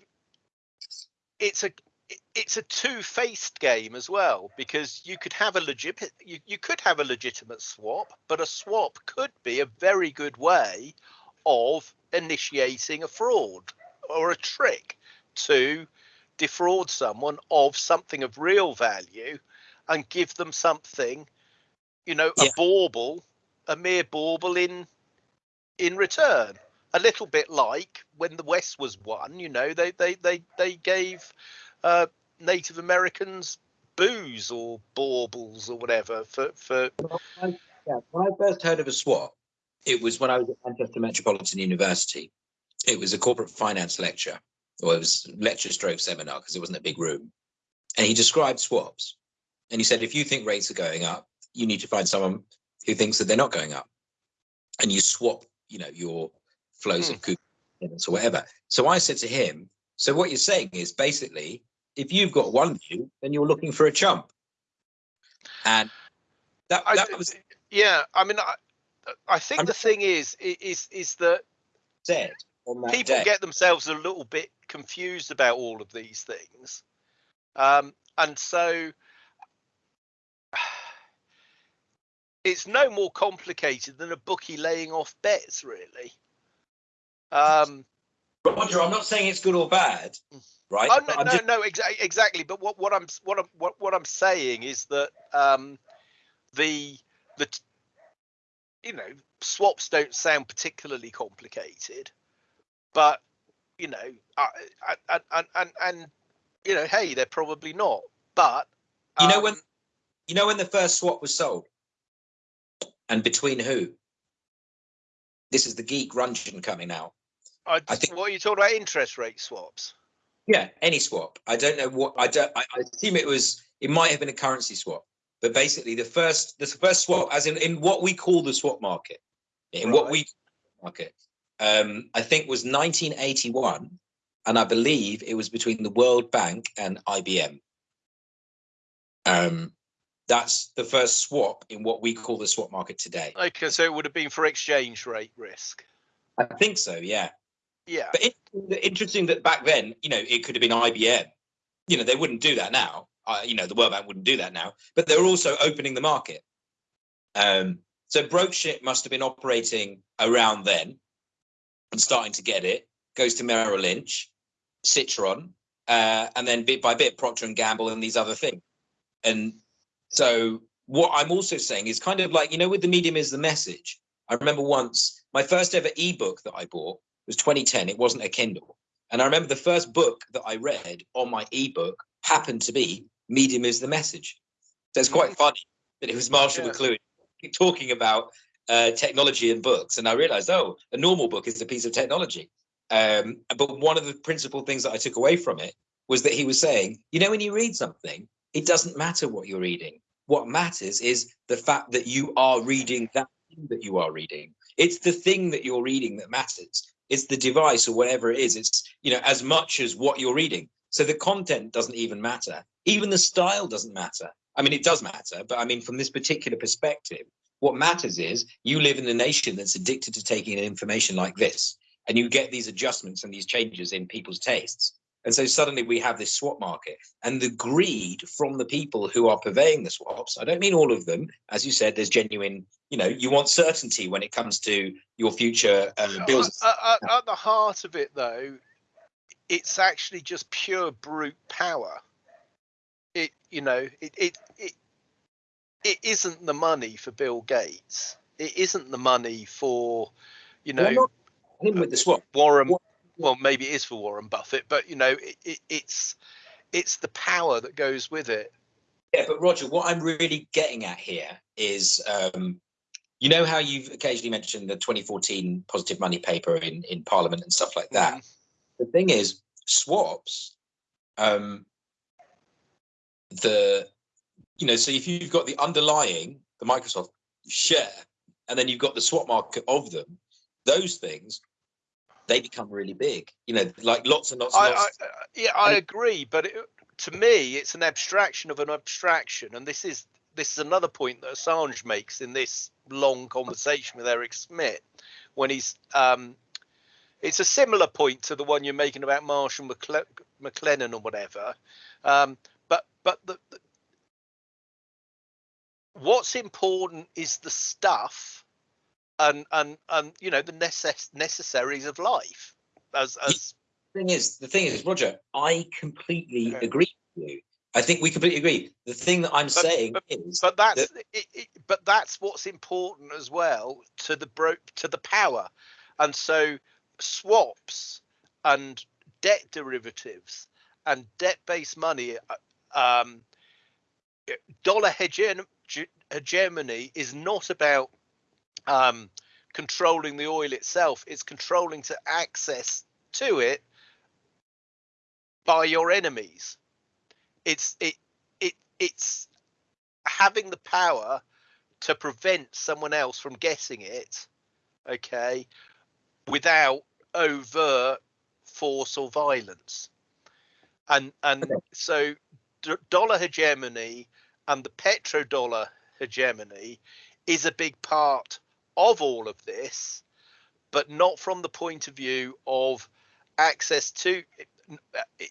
S1: it's a it's a two-faced game as well because you could have a legit you, you could have a legitimate swap, but a swap could be a very good way of initiating a fraud or a trick to defraud someone of something of real value and give them something, you know, yeah. a bauble, a mere bauble in in return a little bit like when the West was won. You know, they they they they gave uh, Native Americans booze or baubles or whatever for for.
S2: I, yeah, when I first heard of a swap, it was when I was at Manchester Metropolitan University. It was a corporate finance lecture, or it was lecture stroke seminar because it wasn't a big room, and he described swaps, and he said if you think rates are going up, you need to find someone who thinks that they're not going up, and you swap, you know, your flows mm. of coupons or whatever. So I said to him, so what you're saying is basically, if you've got one view, then you're looking for a chump. And that, that
S1: I, was yeah. I mean, I, I think I'm, the thing is is is that
S2: said
S1: that people
S2: day.
S1: get themselves a little bit confused about all of these things, um, and so it's no more complicated than a bookie laying off bets, really. Um,
S2: Roger, I'm not saying it's good or bad, right?
S1: Oh, no, no, just... no, exa- exactly. But what, what I'm what I'm what, what I'm saying is that um, the the you know swaps don't sound particularly complicated, but you know, and and and, and you know, hey, they're probably not. But
S2: um, you know when um, you know when the first swap was sold, and between who? This is the geek Ranjan coming out.
S1: I, I think. What are you talking about? Interest rate swaps.
S2: Yeah, any swap. I don't know what. I don't. I, I assume it was. It might have been a currency swap, but basically the first the first swap, as in in what we call the swap market, in right. what we market, um, I think was 1981, and I believe it was between the World Bank and IBM. Um, that's the first swap in what we call the swap market today.
S1: Okay, so it would have been for exchange rate risk.
S2: I think so. Yeah.
S1: Yeah.
S2: But it, interesting that back then, you know, it could have been IBM. You know, they wouldn't do that now. Uh, you know, the World Bank wouldn't do that now. But they're also opening the market. Um, so Broeksmit must have been operating around then and starting to get it. Goes to Merrill Lynch, Citron, uh, and then bit by bit Procter and Gamble and these other things. And so what I'm also saying is kind of like you know, with the medium is the message. I remember once my first ever ebook that I bought was 2010. It wasn't a Kindle. And I remember the first book that I read on my ebook happened to be Medium is the Message. So it's quite funny that it was Marshall yeah. McLuhan talking about uh, technology and books. And I realized, oh, a normal book is a piece of technology. Um, but one of the principal things that I took away from it was that he was saying, you know, when you read something, it doesn't matter what you're reading. What matters is the fact that you are reading that thing that you are reading. It's the thing that you're reading that matters it's the device or whatever it is. It's you know as much as what you're reading. So the content doesn't even matter. Even the style doesn't matter. I mean it does matter but i mean from this particular perspective what matters is you live in a nation that's addicted to taking information like this and you get these adjustments and these changes in people's tastes And so suddenly we have this swap market and the greed from the people who are purveying the swaps. I don't mean all of them. As you said, there's genuine, you know, you want certainty when it comes to your future uh, bills.
S1: At, at, at the heart of it, though, it's actually just pure brute power. It, you know, it, it, it, it isn't the money for Bill Gates. It isn't the money for, you know,
S2: him with the swap.
S1: Warren.
S2: What-
S1: Well, maybe it is for Warren Buffett, but you know, it, it, it's it's the power that goes with it.
S2: Yeah, but Roger, what I'm really getting at here is, um, you know how you've occasionally mentioned the 2014 positive money paper in, in Parliament and stuff like that.
S1: Mhm.
S2: The thing is, swaps, um, the, you know, so if you've got the underlying, the Microsoft share, and then you've got the swap market of them, those things, they become really big. You know, like lots and lots and
S1: I,
S2: lots.
S1: I, I- yeah, I
S2: and-
S1: agree, but it, to me, it's an abstraction of an abstraction, and this is this is another point that Assange makes in this long conversation with Eric Schmidt when he's. Um, it's a similar point to the one you're making about Marshall McCle- McLennan or whatever, um, but but the, the what's important is the stuff and and and you know the necess- necessaries of life as as
S2: thing is, the thing is, Roger, I completely
S1: Yeah.
S2: agree with you. I think we completely agree. The thing that I'm saying
S1: but-
S2: is,
S1: but that's it, it, but that's what's important as well to the bro to the power and so swaps and debt derivatives and debt based money uh, um dollar hegemony is not about um controlling the oil itself it's controlling to access to it by your enemies it's it it it's having the power to prevent someone else from getting it okay without overt force or violence and and
S2: Okay.
S1: so d- dollar hegemony and the petrodollar hegemony is a big part of all of this but not from the point of view of access to it,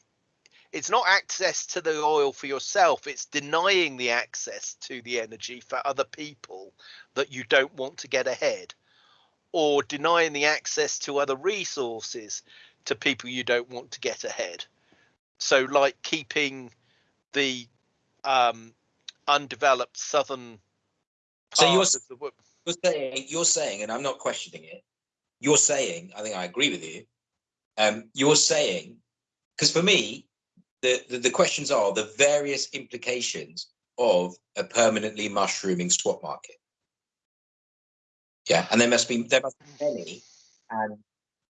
S1: it's not access to the oil for yourself it's denying the access to the energy for other people that you don't want to get ahead or denying the access to other resources to people you don't want to get ahead. So like keeping the um, undeveloped southern
S2: So you're
S1: the
S2: you're saying, you're saying, and I'm not questioning it. You're saying, I think I agree with you. Um, you're saying, because for me, the, the the questions are the various implications of a permanently mushrooming swap market. Yeah, and there must be there must be many, and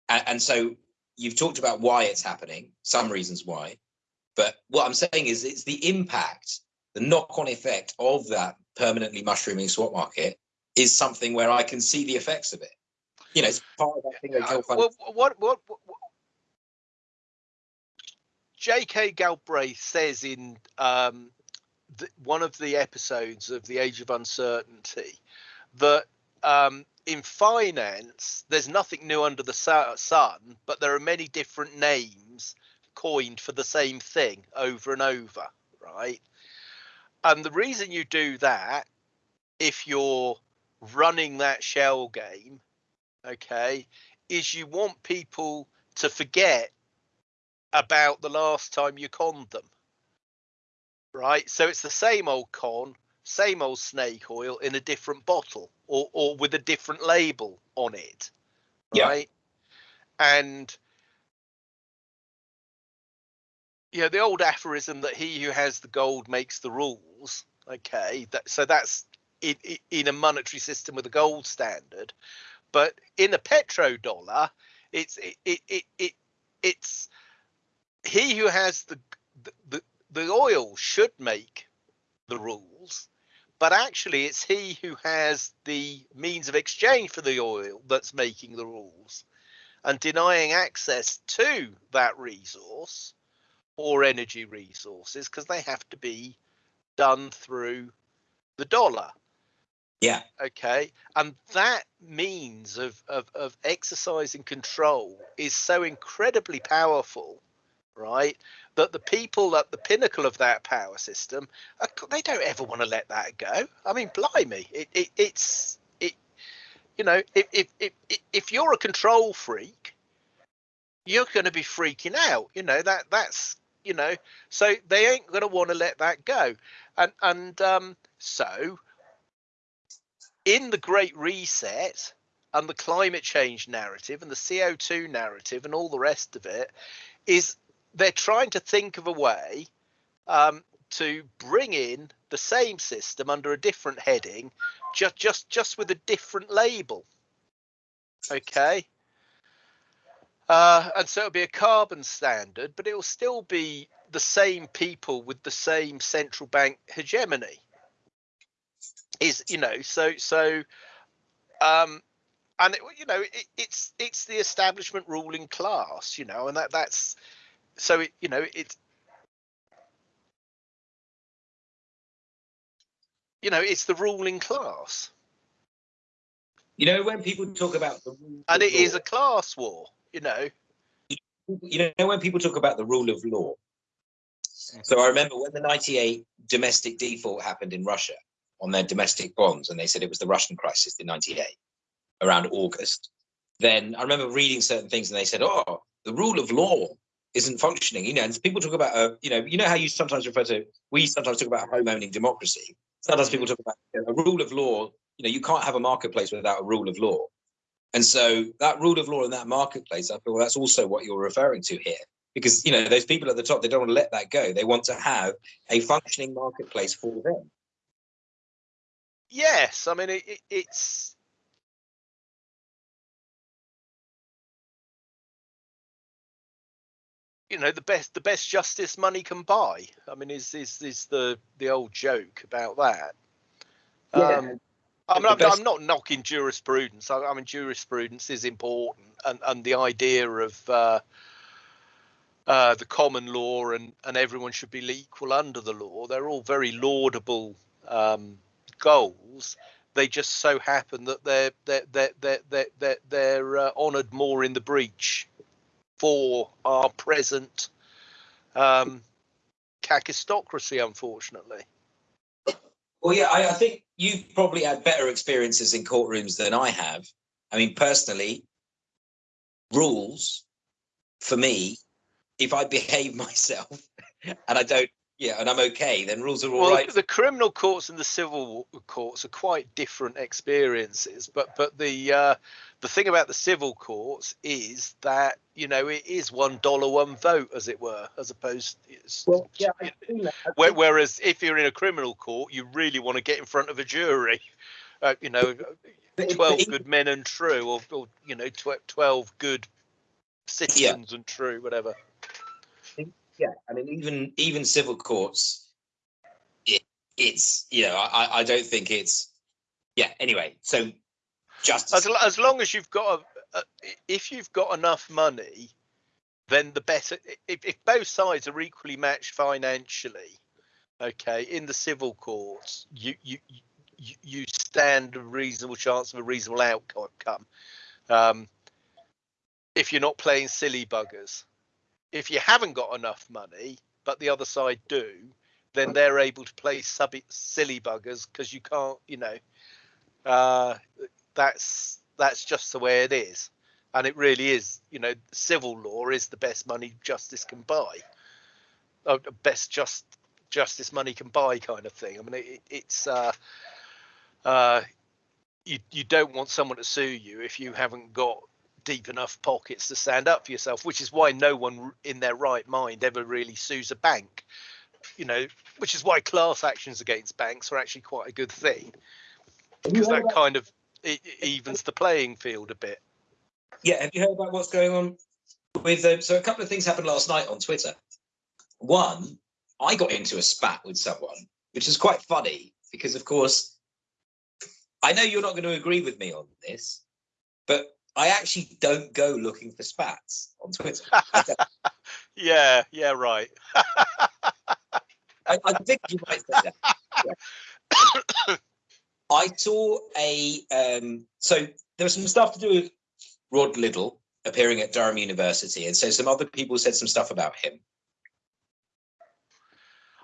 S2: and, so you've talked about why it's happening, some reasons why, but what I'm saying is it's the impact, the knock-on effect of that permanently mushrooming swap market is something where I can see the effects of it. You know, it's part of that thing they
S1: Uh, well, what, what, what, what- J.K. Galbraith says in um, the, one of the episodes of The Age of Uncertainty that um, in finance, there's nothing new under the sun, but there are many different names coined for the same thing over and over, right? And the reason you do that, if you're running that shell game, okay, is you want people to forget about the last time you conned them. Right? So it's the same old con, same old snake oil in a different bottle or, or with a different label on it.
S2: Yeah.
S1: Right? And you know, the old aphorism that he who has the gold makes the rules. Okay, that so that's in, in- a monetary system with a gold standard, but in a petrodollar, it's it it it, it it's he who has the the the oil should make the rules, but actually it's he who has the means of exchange for the oil that's making the rules, and denying access to that resource or energy resources because they have to be done through the dollar
S2: Yeah,
S1: okay and that means of, of of exercising control is so incredibly powerful right? That the people at the pinnacle of that power system, are, they don't ever want to let that go. I mean, blimey, it, it it's it, you know, if if if if you're a control freak, you're going to be freaking out. You know that that's you know, so they ain't going to want to let that go, and and um, so in the Great Reset and the climate change narrative and the CO2 narrative and all the rest of it is they're trying to think of a way um, to bring in the same system under a different heading, just just just with a different label. Okay. Uh, and so it'll be a carbon standard, but it will still be the same people with the same central bank hegemony. Is you know so so, um, and it, you know it, it's it's the establishment ruling class, you know, and that that's so it you know it's you know it's the ruling class.
S2: You know, when people talk about the rule
S1: and
S2: of
S1: it is
S2: law-
S1: a class war you know.
S2: You know when people talk about the rule of law. So i remember when the 98 domestic default happened in russia on their domestic bonds and they said it was the russian crisis in 98 around august then i remember reading certain things and they said oh the rule of law isn't functioning you know and people talk about uh, you know you know how you sometimes refer to we sometimes talk about home owning democracy sometimes people talk about you know, a rule of law you know you can't have a marketplace without a rule of law and so that rule of law in that marketplace, I feel that's also what you're referring to here. Because you know, those people at the top, they don't want to let that go. They want to have a functioning marketplace for them.
S1: Yes i mean it, it, it's you know the best the best justice money can buy i mean is is is the the old joke about that um I'm, I'm,
S2: best-
S1: I'm not knocking jurisprudence. I, I mean, jurisprudence is important, and, and the idea of uh, uh, the common law and, and everyone should be equal under the law. They're all very laudable um, goals. They just so happen that they're they're they're they're they're, they're, they're uh, honoured more in the breach for our present um, kakistocracy, unfortunately.
S2: Well, yeah, I, I think you've probably had better experiences in courtrooms than I have. I mean, personally, rules for me, if I behave myself and I don't, yeah, and I'm okay, then rules are all
S1: well,
S2: right.
S1: the criminal courts and the civil courts are quite different experiences, but but the uh, the thing about the civil courts is that you know it is one dollar one vote, as it were, as opposed. It's,
S2: Well, yeah, I think that- I
S1: where- whereas if you're in a criminal court, you really want to get in front of a jury. Uh, you know, twelve good men and true, or, or you know, tw- twelve good citizens and true, whatever.
S2: Yeah i mean even even civil courts it, it's you know I, I don't think it's yeah anyway so just
S1: as, as long as you've got a, a, if you've got enough money then the better if, if both sides are equally matched financially okay in the civil courts you you you, you stand a reasonable chance of a reasonable outcome. Um, if you're not playing silly buggers if you haven't got enough money but the other side do then they're able to play sub silly buggers because you can't you know uh, that's that's just the way it is. And it really is you know civil law is the best money justice can buy. Uh, the best just justice money can buy kind of thing. I mean it, it's uh uh you you don't want someone to sue you if you haven't got deep enough pockets to stand up for yourself which is why no one in their right mind ever really sues a bank you know which is why class actions against banks are actually quite a good thing. Because that kind of it, it evens the playing field a bit.
S2: Yeah have you heard about what's going on with um, so a couple of things happened last night on twitter. One i got into a spat with someone which is quite funny because of course i know you're not going to agree with me on this but i actually don't go looking for spats on twitter
S1: yeah yeah right
S2: I, I think you might say that. Yeah. I saw a um, so there was some stuff to do with Rod Liddle appearing at Durham University, and so some other people said some stuff about him.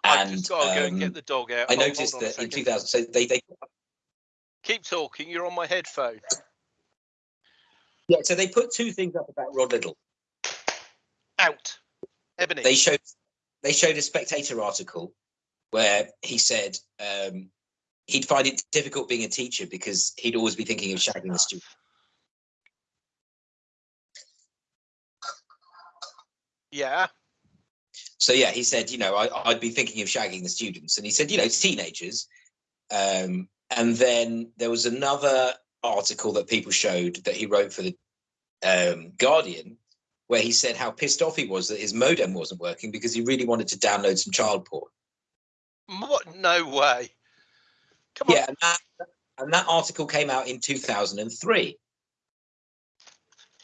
S2: And
S1: just got to go and
S2: um,
S1: get the dog out.
S2: I
S1: Hold-
S2: noticed
S1: hold
S2: that in 2000, so they they
S1: Keep talking. You're on my headphone.
S2: Yeah, so they put two things up about Rod Liddle.
S1: Out. Ebony.
S2: They showed they showed a Spectator article where he said um, he'd find it difficult being a teacher because he'd always be thinking of shagging the student.
S1: Yeah.
S2: So yeah, he said, you know, I, I'd be thinking of shagging the students, and he said, you know, teenagers. Um, and then there was another article that people showed that he wrote for the um, Guardian, where he said how pissed off he was that his modem wasn't working because he really wanted to download some child porn.
S1: What? No way. Come on.
S2: Yeah, and that, and that article came out in 2003.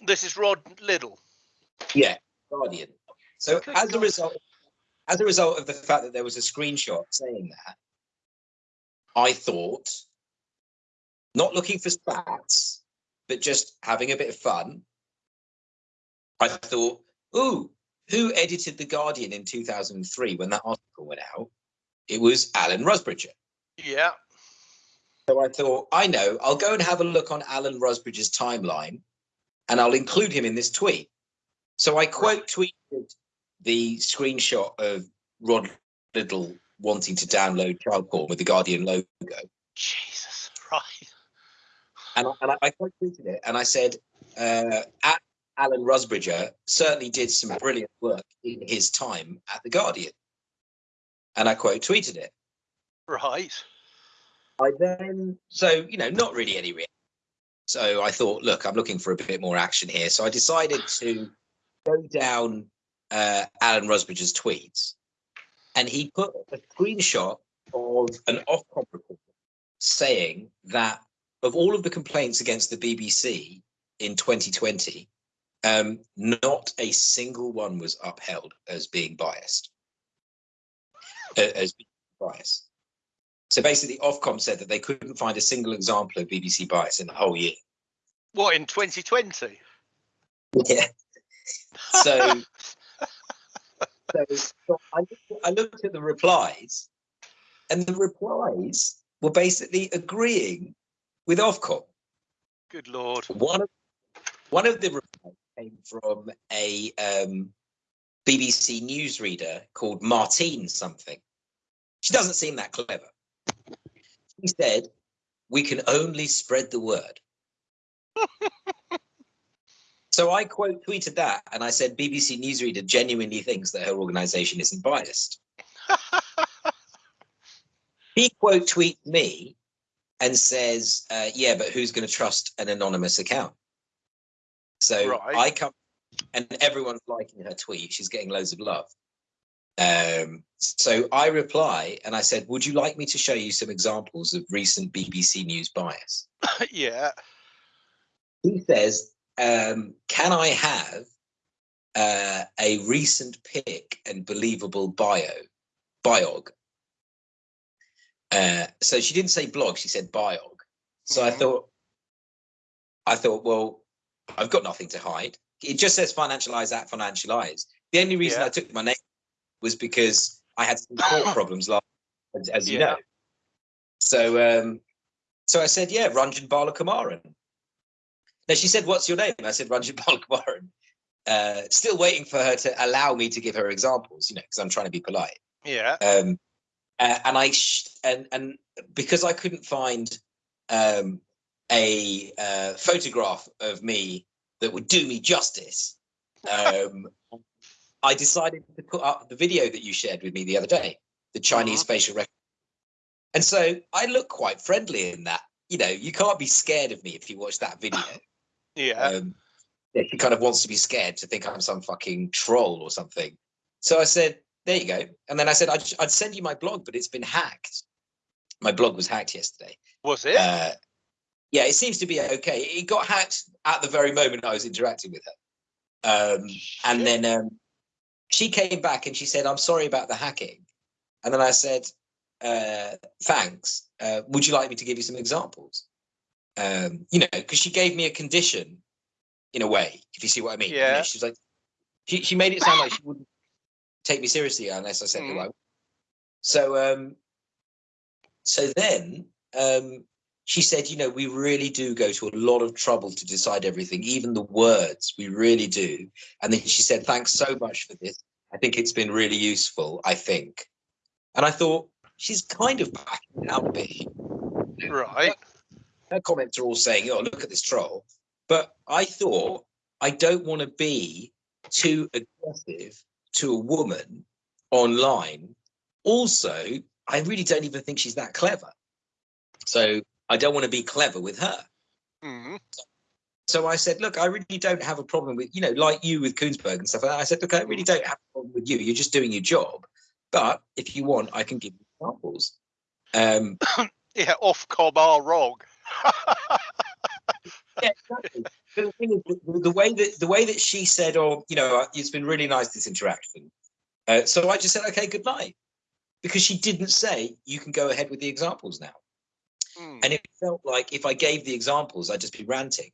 S1: This is Rod Liddle.
S2: Yeah, Guardian. So
S1: Good
S2: as a result, as a result of the fact that there was a screenshot saying that, I thought, not looking for stats, but just having a bit of fun. I thought, ooh, who edited the Guardian in 2003 when that article went out? It was Alan Rusbridger.
S1: Yeah.
S2: So I thought, I know, I'll go and have a look on Alan Rusbridger's timeline and I'll include him in this tweet. So I quote tweeted the screenshot of Rod Liddle wanting to download child porn with the Guardian logo.
S1: Jesus. Right.
S2: And I, and I, I quote tweeted it and I said, uh, at Alan Rusbridger certainly did some brilliant work in his time at the Guardian. And I quote tweeted it.
S1: Right.
S2: I then, so, you know, not really any reaction. So I thought, look, I'm looking for a bit more action here. So I decided to go down uh, Alan Rusbridger's tweets and he put a screenshot of an Ofcom report saying that of all of the complaints against the BBC in 2020, um, not a single one was upheld as being biased. uh, as being biased. So basically, Ofcom said that they couldn't find a single example of BBC bias in the whole year.
S1: What in 2020?
S2: Yeah. So, so, so I, I looked at the replies, and the replies were basically agreeing with Ofcom.
S1: Good lord.
S2: One of one of the replies came from a um, BBC newsreader called Martine something. She doesn't seem that clever. She said, "We can only spread the word." so I quote tweeted that, and I said, "BBC newsreader genuinely thinks that her organisation isn't biased." he quote tweets me and says, uh, "Yeah, but who's going to trust an anonymous account?" So
S1: Right.
S2: I come, and everyone's liking her tweet. She's getting loads of love. Um, so I reply and I said, "Would you like me to show you some examples of recent BBC News bias?"
S1: yeah.
S2: He says, um, "Can I have uh, a recent pic and believable bio, biog?" Uh, so she didn't say blog; she said biog. So I
S1: Mhm.
S2: thought, I thought, well, I've got nothing to hide. It just says financial eyes at financial eyes. The only reason
S1: Yeah.
S2: I took my name was because I had some court problems last, as, as you
S1: Yeah.
S2: know. So, um, so I said, yeah, Ranjan Balakumaran. Now she said, "What's your name?" I said, "Ranjan Balakumaran." Uh, still waiting for her to allow me to give her examples, you know, because I'm trying to be polite.
S1: Yeah.
S2: Um, uh, and I sh- and and because I couldn't find um, a uh, photograph of me that would do me justice, um, I decided to put up the video that you shared with me the other day, the Chinese facial recognition. And so I look quite friendly in that. You know, you can't be scared of me if you watch that video.
S1: Yeah.
S2: Um, she kind of wants to be scared to think I'm some fucking troll or something. So I said, there you go. And then I said, I'd, I'd send you my blog, but it's been hacked. My blog was hacked yesterday.
S1: Was it?
S2: Uh, yeah, it seems to be okay. It got hacked at the very moment I was interacting with her. Um, and then um, she came back and she said, I'm sorry about the hacking. And then I said, uh, thanks. Uh, would you like me to give you some examples? Um, you know, because she gave me a condition in a way, if you see what I mean. You know,
S1: Yeah.
S2: she's like, she, she made it sound like she wouldn't take me seriously unless I said
S1: Mm.
S2: who I was. So, um, so then um, she said, you know, we really do go to a lot of trouble to decide everything, even the words, we really do. And then she said, thanks so much for this. I think it's been really useful, I think. And I thought, she's kind of backing bit. here.
S1: Right.
S2: Her comments are all saying, oh, look at this troll. But I thought, I don't want to be too aggressive to a woman online. Also, I really don't even think she's that clever. So I don't want to be clever with her.
S1: Mm.
S2: So I said, look, I really don't have a problem with, you know, like you with Kuenssberg and stuff. like that. I said, look, I really don't have a problem with you. You're just doing your job. But if you want, I can give you examples. Um,
S1: Yeah, off cob are wrong.
S2: yeah, exactly. The thing is, the, the way that the way that she said, "Oh, you know, it's been really nice this interaction," uh, so I just said, "Okay, good night," because she didn't say, "You can go ahead with the examples now,"
S1: Mm.
S2: and it felt like if I gave the examples, I'd just be ranting.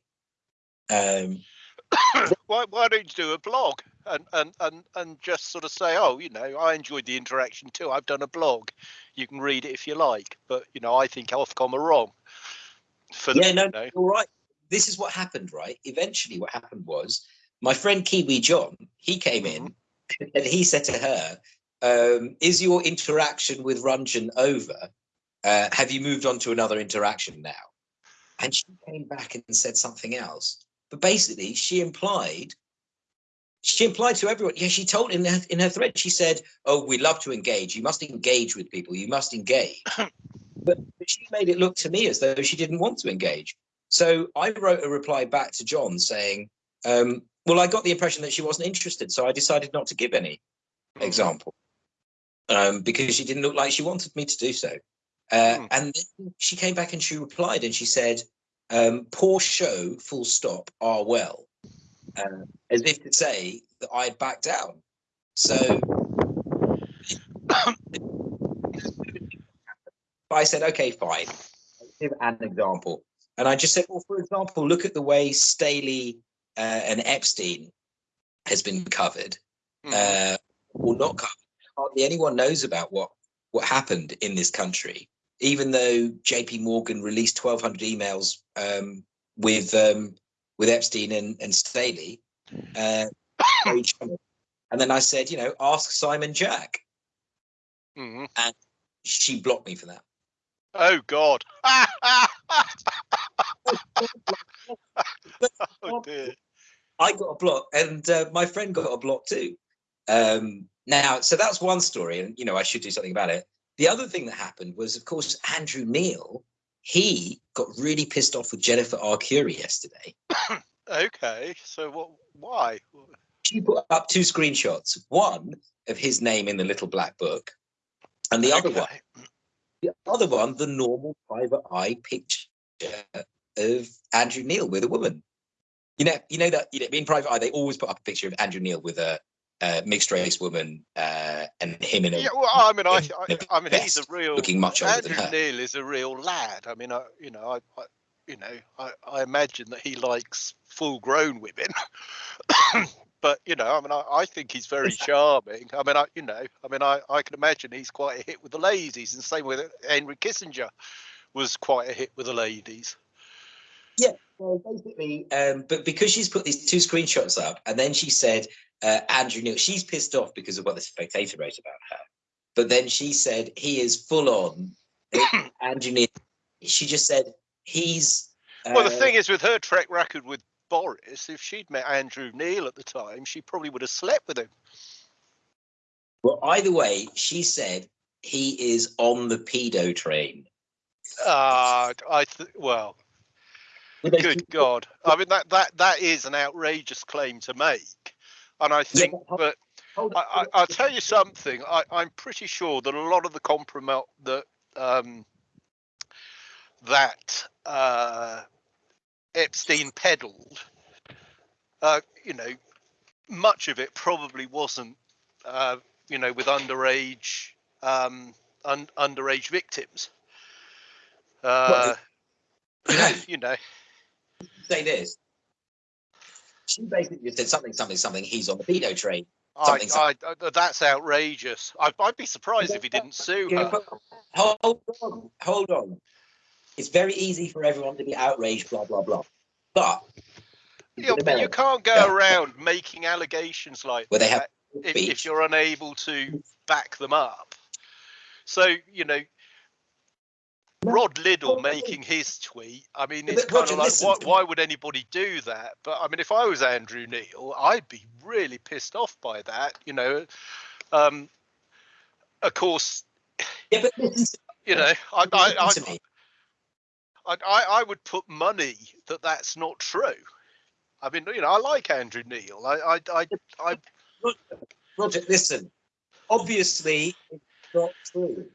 S2: Um,
S1: why, why don't you do a blog and, and, and, and just sort of say, oh, you know, I enjoyed the interaction too. I've done a blog. You can read it if you like. But, you know, I think Ofcom are wrong. For the,
S2: yeah, no,
S1: you know,
S2: you're right. This is what happened, right? Eventually, what happened was my friend Kiwi John. He came in and he said to her, um, "Is your interaction with Ranjan over? Uh, have you moved on to another interaction now?" And she came back and said something else. But basically, she implied. She implied to everyone. Yeah, she told in her in her thread. She said, "Oh, we love to engage. You must engage with people. You must engage." but she made it look to me as though she didn't want to engage. So I wrote a reply back to John saying, um, "Well, I got the impression that she wasn't interested, so I decided not to give any
S1: Mhm.
S2: example um, because she didn't look like she wanted me to do so." Uh,
S1: Hmm.
S2: And then she came back and she replied and she said, um, "Poor show, full stop, are well," uh, as if to say that I had backed down. So I said, "Okay, fine." give an example. And I just said, well, for example, look at the way Staley uh, and Epstein has been covered
S1: Mhm.
S2: uh, or not covered. Hardly anyone knows about what what happened in this country, even though J.P. Morgan released 1,200 emails um, with um, with Epstein and, and Staley. Uh, and then I said, you know, ask Simon Jack.
S1: Mhm.
S2: She blocked me for that.
S1: Oh, God. oh, dear.
S2: I got a block, and uh, my friend got a block too. Um, now, so that's one story, and you know I should do something about it. The other thing that happened was, of course, Andrew Neil. He got really pissed off with Jennifer R. Arcuri yesterday.
S1: Okay. So, what? why?
S2: She put up two screenshots: one of his name in the little black book, and the other one,
S1: Okay.
S2: the other one, the normal private eye picture of Andrew Neil with a woman. You know, you know that you know, in private eye they always put up a picture of Andrew Neil with a, uh mixed race woman uh, and him in a
S1: Yeah, well, I mean, I, I, I mean, he's a real
S2: looking much older than
S1: Andrew
S2: her.
S1: Neil is a real lad. I mean, I, you know, I, I you know, I, I imagine that he likes full-grown women. But you know, I mean, I, I think he's very
S2: Exactly.
S1: charming. I mean, I, you know, I mean, I, I can imagine he's quite a hit with the ladies, and same with Henry Kissinger was quite a hit with the ladies.
S2: Yeah, so basically, um, but because she's put these two screenshots up, and then she said uh, Andrew Neil, she's pissed off because of what the Spectator wrote about her. But then she said he is full on uh, Andrew Neil. She just said he's.
S1: Well, the
S2: uh,
S1: thing is, with her track record with Boris, if she'd met Andrew Neil at the time, she probably would have slept with him.
S2: Well, either way, she said he is on the pedo train.
S1: Uh, I th- well, good God! I mean that that that is an outrageous claim to make, and I think.
S2: but-
S1: But I,
S2: on,
S1: I,
S2: hold on.
S1: I'll tell you something. I, I'm pretty sure that a lot of the compromise that um, that uh, Epstein peddled, uh, you know, much of it probably wasn't, uh, you know, with underage um, un, underage victims. Uh, you know,
S2: say this. she basically just said something, something, something. He's on the pedo train.
S1: I,
S2: Something-
S1: I, that's outrageous. I, I'd be surprised if he didn't sue her.
S2: hold on, hold on. It's very easy for everyone to be outraged, blah blah blah. But
S1: Yeah, but you can't go
S2: Yeah.
S1: around making allegations like
S2: where they have
S1: that if, if you're unable to back them up. So you know, Rod Liddle making his tweet. I mean, it's kind
S2: Roger,
S1: of like, why, why would anybody do that? But I mean, if I was Andrew Neil, I'd be really pissed off by that. You know, um, of course,
S2: yeah, but
S1: you know, I, I, I,
S2: listen to me.
S1: I, I, I would put money that that's not true. I mean, you know, I like Andrew Neil. I, I, I, I
S2: Roger, Roger, listen. Obviously, it's not true.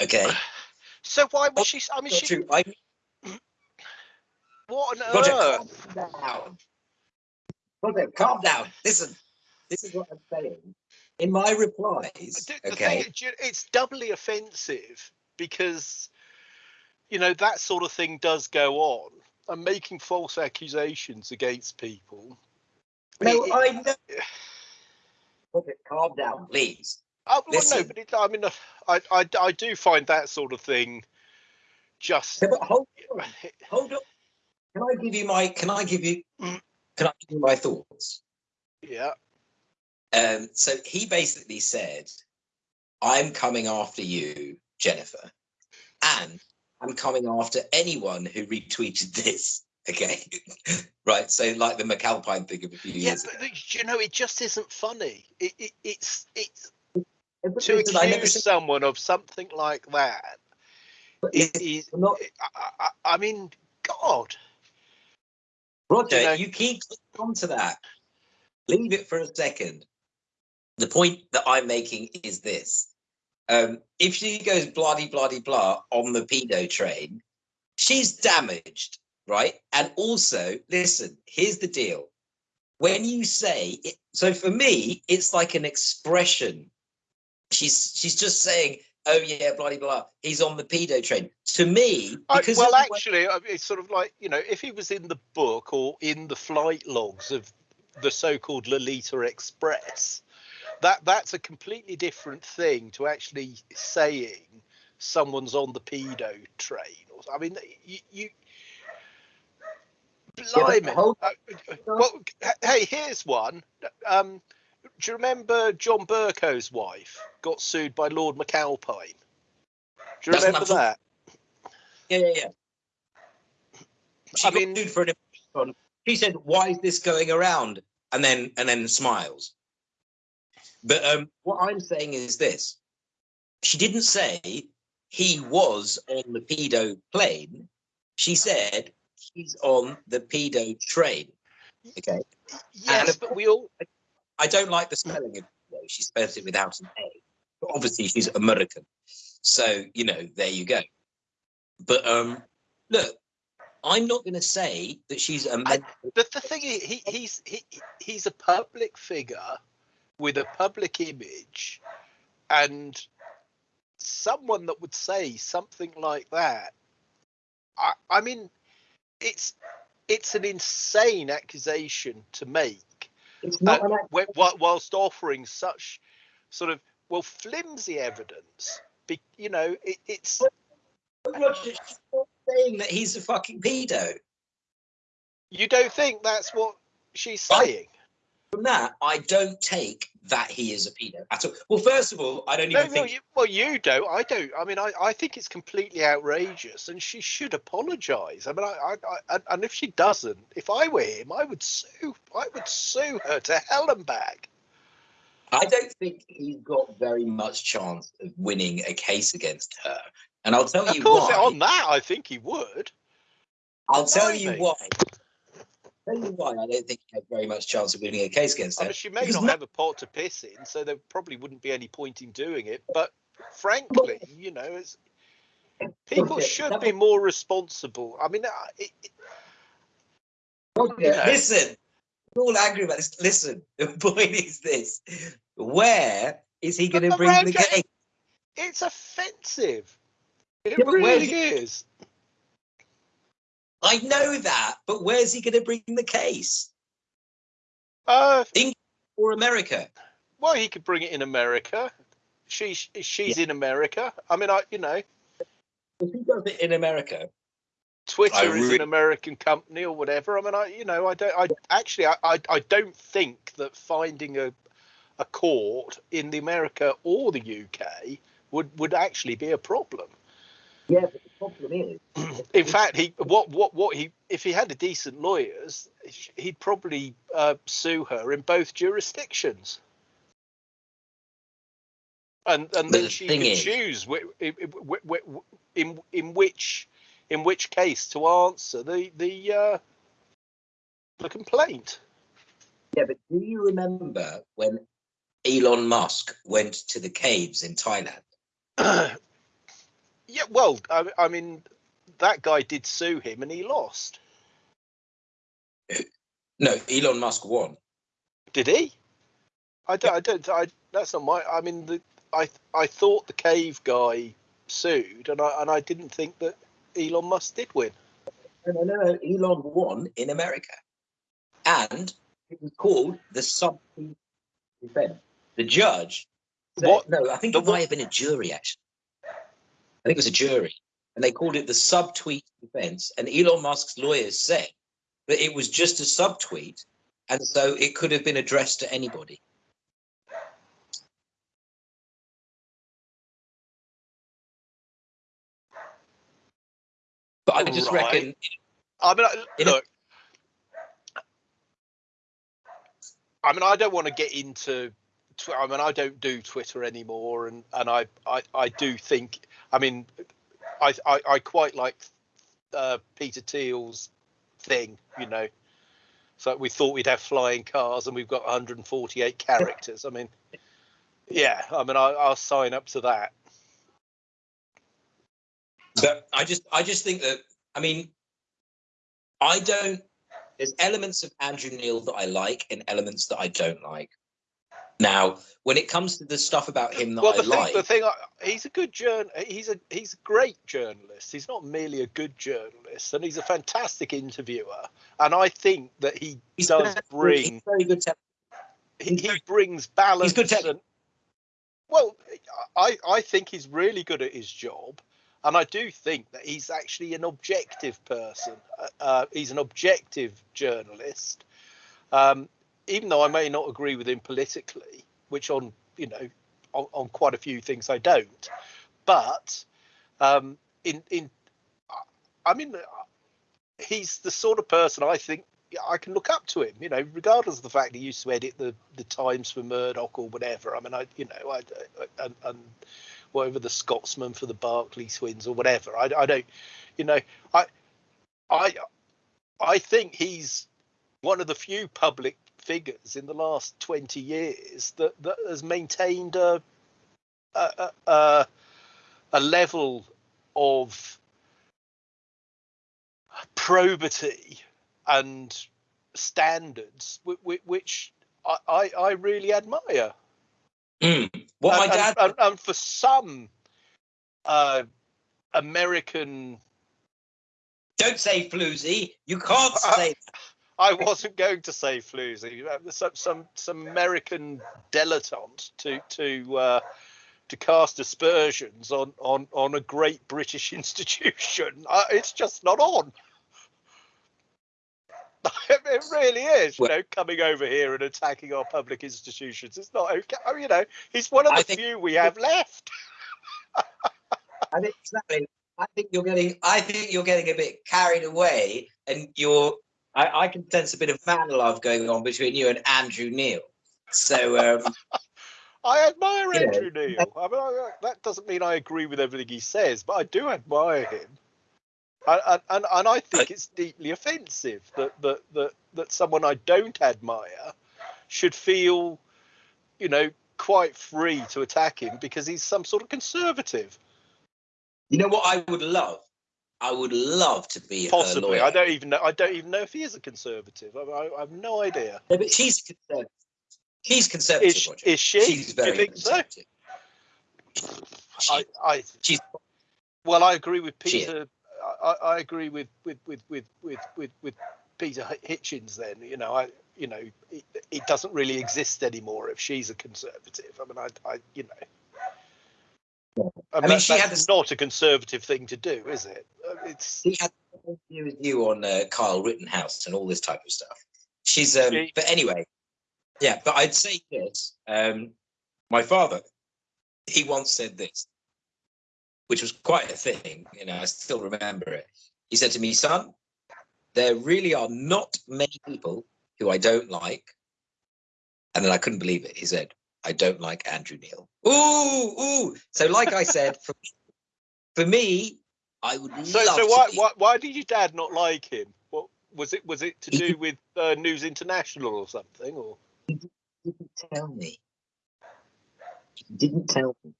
S2: Okay,
S1: so why would she? I mean, she.
S2: true. I,
S1: What on
S2: Roger,
S1: earth?
S2: calm down. Roger, calm down. Listen, this is what I'm saying. In my replies, okay,
S1: thing, it's doubly offensive because, you know, that sort of thing does go on. And making false accusations against people.
S2: no,
S1: it-
S2: I know. Roger, calm down, please.
S1: I, well, no, but it, I mean, uh, I, I, I do find that sort of thing just.
S2: Yeah, but hold on, hold on. Can I give you my? Can I give you?
S1: Mm.
S2: Can I give you my thoughts?
S1: Yeah.
S2: Um, so he basically said, I'm coming after you, Jennifer, and I'm coming after anyone who retweeted this. Okay. right. So, like the McAlpine thing of a few
S1: Yeah,
S2: years
S1: but
S2: ago.
S1: you know, it just isn't funny. It, it, it's it's to
S2: listen, I never
S1: accuse someone of something like that.
S2: but
S1: It
S2: listen,
S1: is.
S2: Not-
S1: I, I, I mean, God.
S2: Roger,
S1: you know-
S2: you keep on to that. Leave it for a second. The point that I'm making is this. Um, if she goes bloody bloody blah on the pedo train, she's damaged, right? And also, listen, here's the deal. When you say it, so for me, it's like an expression. She's she's just saying, oh yeah, bloody blah. He's on the pedo train. To me,
S1: I,
S2: because
S1: well,
S2: of the way-
S1: actually, it's sort of like you know, if he was in the book or in the flight logs of the so-called Lolita Express, that that's a completely different thing to actually saying someone's on the pedo train. Or I mean, you. you Blimey. Uh, well, hey, here's one. Um, do you remember John Bercow's wife got sued by Lord McAlpine? Do you
S2: That's
S1: remember that?
S2: Yeah, yeah, yeah. She
S1: I
S2: got
S1: mean-
S2: sued for an. She said, "Why is this going around?" And then and then smiles. But um, what I'm saying is this: she didn't say he was on the pedo plane. She said he's on the pedo train. Okay.
S1: Yes,
S2: And-
S1: but we all
S2: I don't like the spelling of pedo. She spells it without an A. But obviously she's American. So, you know, there you go. But um look, I'm not gonna say that she's a mental
S1: the, the thing is, he, he's he, he's a public figure with a public image and someone that would say something like that i i mean it's it's an insane accusation to make uh,
S2: an act-
S1: whi- whi- whilst offering such sort of well flimsy evidence be, you know it, it's
S2: Roger, saying that he's a fucking pedo.
S1: you don't think that's what she's saying
S2: From that, I don't take that he is a pedo at all. Well, first of all, I don't
S1: No,
S2: even
S1: well,
S2: think
S1: you, well, you don't. I don't. I mean, I, I think it's completely outrageous, and she should apologise. I mean, I, I, I, and- and if she doesn't, if I were him, I would sue. I would sue her to hell and back.
S2: I don't think he's got very much chance of winning a case against her. And I'll tell
S1: Of
S2: you
S1: course,
S2: why.
S1: on that, I think he would.
S2: I'll tell you why. Tell you why I don't think he has very much chance of winning a case against
S1: I
S2: her.
S1: mean, she may
S2: Because
S1: not
S2: no-
S1: have a pot to piss in, so there probably wouldn't be any point in doing it. But frankly, you know, it's, people should be more responsible. I mean, it, it-
S2: Okay,
S1: you know.
S2: Listen, we're all angry about this. Listen, the point is this: where is he going to bring the case?
S1: it's offensive. It
S2: Yeah,
S1: really is.
S2: I know that, but where's he going to bring the case?
S1: Uh,
S2: or America?
S1: well, he could bring it in America. She's she's in America. I mean, I you know,
S2: If he does it in America,
S1: Twitter
S2: I
S1: is
S2: re-
S1: an American company or whatever. I mean, I you know, I don't. I actually, I I, I don't think that finding a a court in the America or the UK would would actually be a problem.
S2: Yeah. But the problem is,
S1: In fact, he what what what he if he had a decent lawyers, he'd probably uh, sue her in both jurisdictions. And and then
S2: the
S1: she
S2: thing
S1: could
S2: is-
S1: choose in in which in which case to answer the the uh, the complaint.
S2: yeah. But do you remember when Elon Musk went to the caves in Thailand?
S1: yeah, well, I, I mean, that guy did sue him and he lost.
S2: No, Elon Musk won.
S1: Did he? I don't. I don't. I. That's not my. I mean, the. I. I thought the cave guy sued, and I. And I didn't think that Elon Musk did win.
S2: No, no, no. Elon won in America, and it was called the subtweet defense. The judge. Said,
S1: What-
S2: No, I think
S1: the
S2: it might have been a jury. Actually, I think it was a jury, and they called it the subtweet defense. And Elon Musk's lawyers said that it was just a subtweet, and so it could have been addressed to anybody. But I just
S1: Right.
S2: reckon
S1: I mean, I, look. I mean, I don't want to get into. I mean, I don't do Twitter anymore, and and I I, I do think. I mean, I I, I quite like uh, Peter Thiel's thing. You know, so we thought we'd have flying cars, and we've got 148 characters. I mean, yeah. I mean, I, I'll sign up to that.
S2: But I just I just think that I mean I don't there's elements of Andrew Neil that I like and elements that I don't like. Now, when it comes to the stuff about him that
S1: well,
S2: I
S1: thing,
S2: like,
S1: the thing, I- he's a good journ. He's a he's a great journalist. He's not merely a good journalist, and he's a fantastic interviewer. And I think that he does bring
S2: very good.
S1: He, he brings balance.
S2: He's good
S1: and, well, I I think he's really good at his job, and I do think that he's actually an objective person. Uh, Uh, he's an objective journalist. Um, even though I may not agree with him politically, which on you know on, on quite a few things I don't, but um, in in I mean he's the sort of person I think I can look up to him. You know, regardless of the fact he used to edit the the Times for Murdoch or whatever. I mean, I you know I, I and, and whatever the Scotsman for the Barclay Twins or whatever. I, I don't, you know, I I I think he's one of the few public figures in the last 20 years that, that has maintained a, a, a, a, level of probity and standards which, which I, I, I really admire.
S2: Mm. What my dad
S1: and, and, and for some uh, American
S2: don't say floozy. You can't say
S1: I wasn't going to say floozy. Uh, Some some some American dilettante to to uh, to cast aspersions on on on a great British institution. Uh, it's just not on. it really is. You
S2: Well-
S1: know, coming over here and attacking our public institutions. It's not okay. I mean, you know, he's one of the
S2: think-
S1: few we have left.
S2: I think exactly. I think you're getting. I think you're getting a bit carried away, and you're. I, I can sense a bit of man love going on between you and Andrew Neil. So um,
S1: I admire
S2: You know,
S1: Andrew Neil. I mean, I, that doesn't mean I agree with everything he says, but I do admire him. And, and, and, and I think it's deeply offensive that, that, that, that someone I don't admire should feel, you know, quite free to attack him because he's some sort of conservative.
S2: you know what I would love. I would love to be her
S1: Possibly. I don't even know. I don't even know if he is a conservative. I, I, I have no idea.
S2: No, but she's conservative. She's conservative.
S1: Is, is she?
S2: She's very
S1: you think so?
S2: conservative. She-
S1: I, I
S2: she's
S1: Well, I agree with Peter. I, I agree with with with with with with, with Peter Hitchens. Then you know, I you know, he, it doesn't really exist anymore if she's a conservative. I mean, I, I you know. I mean,
S2: mean, she
S1: that's
S2: had this-
S1: not a conservative thing to do, is it? Uh, It's
S2: He had to do with you on uh, Kyle Rittenhouse and all this type of stuff. She's, um,
S1: She-
S2: but anyway, yeah. But I'd say this. Um, my father, he once said this, which was quite a thing. You know, I still remember it. He said to me, "Son, there really are not many people who I don't like." And then I couldn't believe it. He said, "I don't like Andrew Neil." Ooh, ooh. So, like I said, for, for me, I would
S1: so.
S2: love
S1: So why, why why did your dad not like him? What was it? Was it to do with uh, News International or something? Or
S2: didn't tell me. He didn't tell me.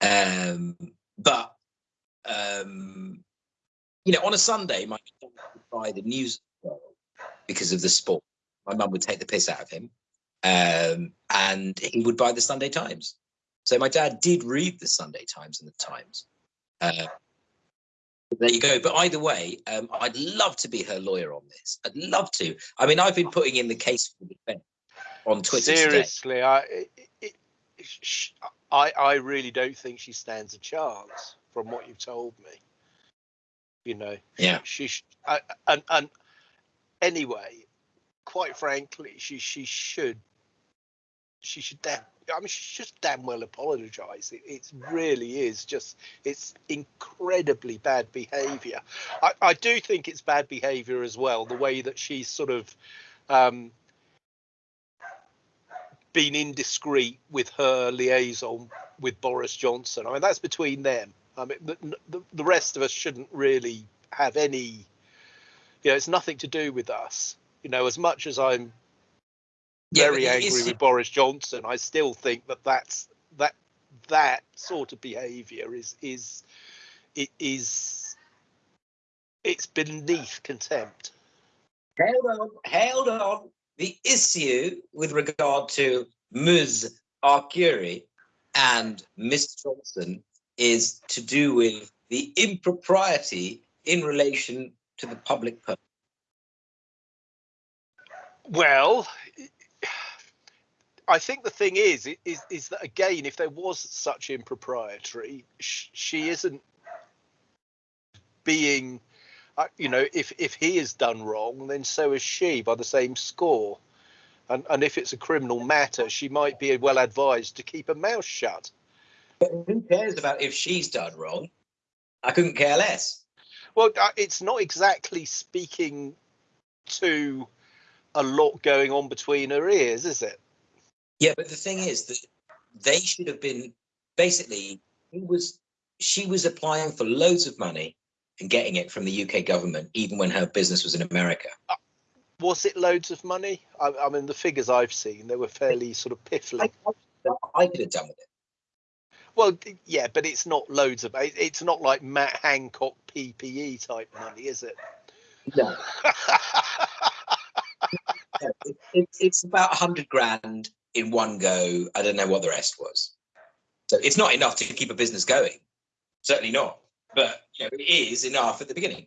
S2: Um, but um, you know, on a Sunday, my dad would buy the news because of the sport. My mum would take the piss out of him, um, and he would buy the Sunday Times. So my dad did read the Sunday Times and the Times. Uh, there you go. But either way, um, I'd love to be her lawyer on this. I'd love to. I mean, I've been putting in the case for the defence on Twitter today.
S1: seriously, I, it, it, sh- I I really don't think she stands a chance from what you've told me. You know,
S2: Yeah.
S1: she sh- I, and and anyway, quite frankly, she she should she should damn. I mean, she should damn well apologise. It, it really is just it's incredibly bad behaviour. I, I do think it's bad behaviour as well. The way that she's sort of um, been indiscreet with her liaison with Boris Johnson. I mean, that's between them. I mean, the, the, rest of us shouldn't really have any. You know, it's nothing to do with us. You know, as much as I'm very
S2: it
S1: angry
S2: is-
S1: with Boris Johnson, I still think that that's that that sort of behaviour is is it is it's beneath contempt.
S2: Held on, hold on. The issue with regard to Ms. Arcuri and Miss Johnson is to do with the impropriety in relation to the public purse.
S1: Well, I think the thing is, is, is that again, if there was such impropriety, sh- she isn't being, uh, you know, if if he has done wrong, then so is she by the same score. And and if it's a criminal matter, she might be well advised to keep her mouth shut.
S2: But who cares about if she's done wrong? I couldn't care less.
S1: Well, uh, it's not exactly speaking to a lot going on between her ears, is it?
S2: Yeah, but the thing is that they should have been basically he was she was applying for loads of money and getting it from the UK government, even when her business was in America.
S1: Was it loads of money? I, I mean, the figures I've seen, they were fairly sort of piffling.
S2: I, I could have done with it.
S1: Well, yeah, but it's not loads of. it- It's not like Matt Hancock PPE type money, is it?
S2: No. it, it, it's about a hundred grand in one go. I don't know what the rest was. So it's not enough to keep a business going. Certainly not. But you know, it is enough at the beginning.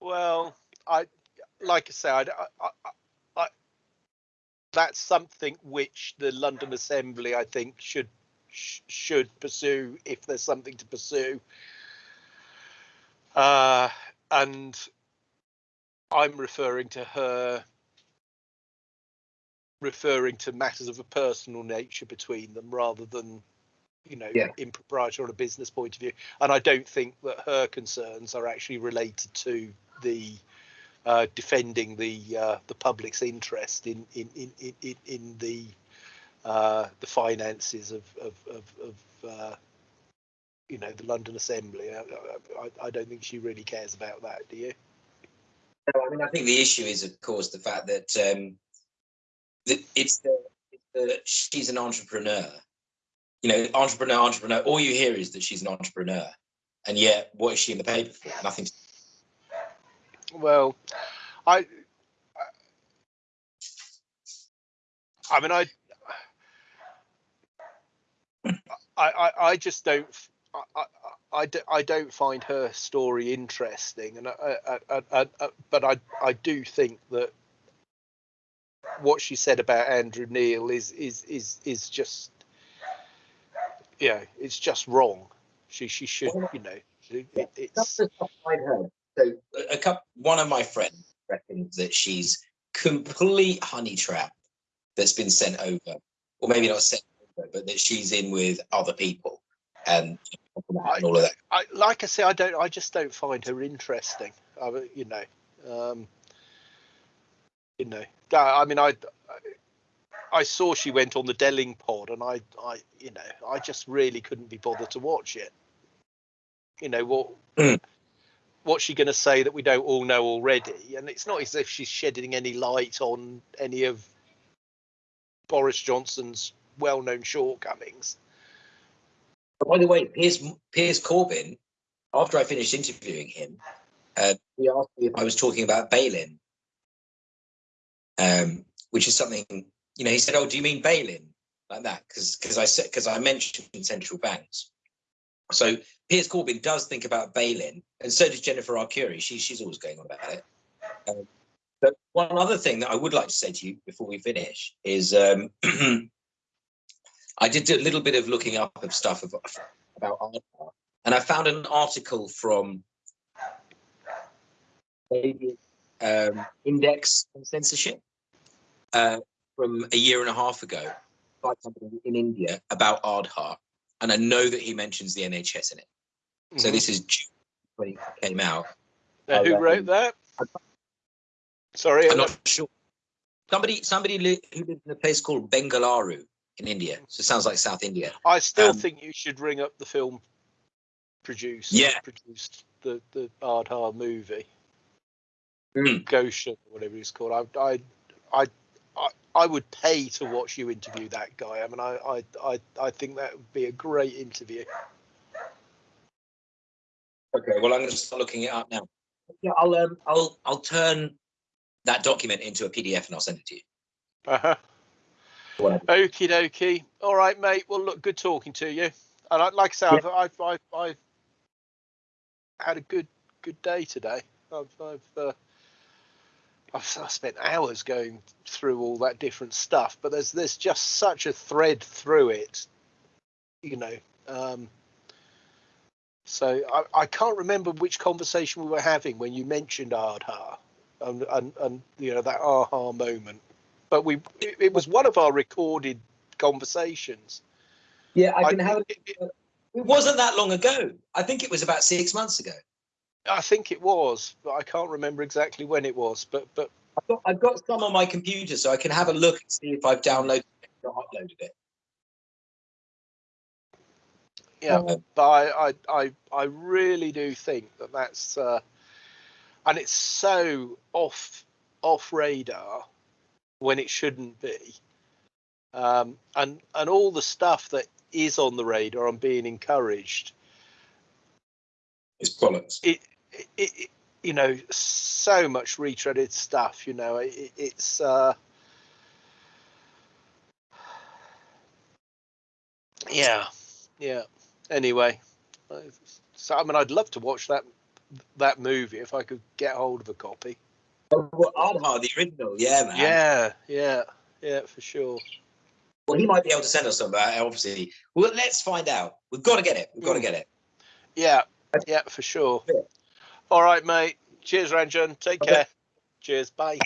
S1: well, I like I say, I, I, I, I, that's something which the London Assembly, I think, should sh- should pursue if there's something to pursue. Uh, and I'm referring to her referring to matters of a personal nature between them rather than you know
S2: Yeah.
S1: impropriety on a business point of view and i don't think that her concerns are actually related to the uh, defending the uh, the public's interest in in in in, in, in the uh, the finances of of of, of uh, you know the London Assembly. I, I, I don't think she really cares about that. Do you?
S2: No, I mean, I think the issue is, of course, the fact that um, it's the, it's the she's an entrepreneur. You know, entrepreneur, entrepreneur. All you hear is that she's an entrepreneur, and yet, what is she in the paper for? Nothing. to-
S1: Well, I. I mean, I. I, I, just don't. I, I, I, don't find her story interesting, and I, I, I, but I, I do think that what she said about Andrew Neil is is is is just yeah, it's just wrong. She she should you know it, it's
S2: That's the stuff I'd heard. So a couple, one of my friends reckons that she's complete honey trap that's been sent over, or maybe not sent over, but that she's in with other people and, and all of that.
S1: I like I say I don't I just don't find her interesting. I, you know, um, you know. I mean I I saw she went on the Delingpod, and I I you know I just really couldn't be bothered to watch it. You know what?
S2: Mm.
S1: What's she going to say that we don't all know already? And it's not as if she's shedding any light on any of Boris Johnson's well-known shortcomings.
S2: By the way, Piers, Piers Corbyn, after I finished interviewing him, uh, he asked me if I was talking about bail-in, um, which is something, you know, he said, oh, do you mean bail-in? Like that, because because I said, because I mentioned central banks. So Piers Corbyn does think about bail-in, and so does Jennifer Arcuri. She, she's always going on about it. Um, but one other thing that I would like to say to you before we finish is um, I did a little bit of looking up of stuff about, about art, and I found an article from um, Index on Censorship uh, from a year and a half ago by somebody in India about Aadhaar, and I know that he mentions the NHS in it. So
S1: Mhm.
S2: this is June when it came out.
S1: Now, who wrote that? Sorry,
S2: I'm not sure. Somebody, somebody li- who lives in a place called Bengaluru in India. So it sounds like South India.
S1: I still
S2: um,
S1: think you should ring up the film producer.
S2: Yeah.
S1: produced the the Aadhaar movie,
S2: Mm.
S1: Goshen, or whatever he's called. I I I I, I would pay to watch you interview that guy. I mean, I I I, I think that would be a great interview.
S2: Okay, well, I'm going to start looking it up now. Yeah, I'll um, I'll I'll turn that document into a PDF and I'll send it to you.
S1: Uh-huh.
S2: Whatever.
S1: Okie dokie. All right, mate. Well, look, good talking to you. And I, like I say, I've, I've, I've, I've had a good, good day today. I've, I've, uh, I've, I spent hours going through all that different stuff, but there's, there's just such a thread through it, you know. Um, so I, I can't remember which conversation we were having when you mentioned Aadhaar and, and, and you know that aha moment but we it, it was one of our recorded conversations.
S2: Yeah, I
S1: I,
S2: can have.
S1: it- it-
S2: It wasn't that long ago. I think it was about six months ago.
S1: I think it was, but I can't remember exactly when it was. But but
S2: I've got, I've got some on my computer, so I can have a look and see if I've downloaded it or uploaded it.
S1: yeah,
S2: Um,
S1: but I I I, I really do think that that's uh, and it's so off off radar when it shouldn't be. Um, and and all the stuff that is on the radar and being encouraged
S2: it's bollocks.
S1: it, it, you know so much retreaded stuff you know it, it's uh yeah yeah anyway uh, so i mean i'd love to watch that that movie if i could get hold of a copy
S2: Oh, well, the original, yeah, man.
S1: yeah yeah yeah for sure
S2: Well, he might be able to send us some, but obviously, well, let's find out. We've got to get it. We've got to
S1: Mm.
S2: get it.
S1: yeah yeah for sure. All right mate. Cheers ranjan. Take
S2: Okay.
S1: care. Cheers. Bye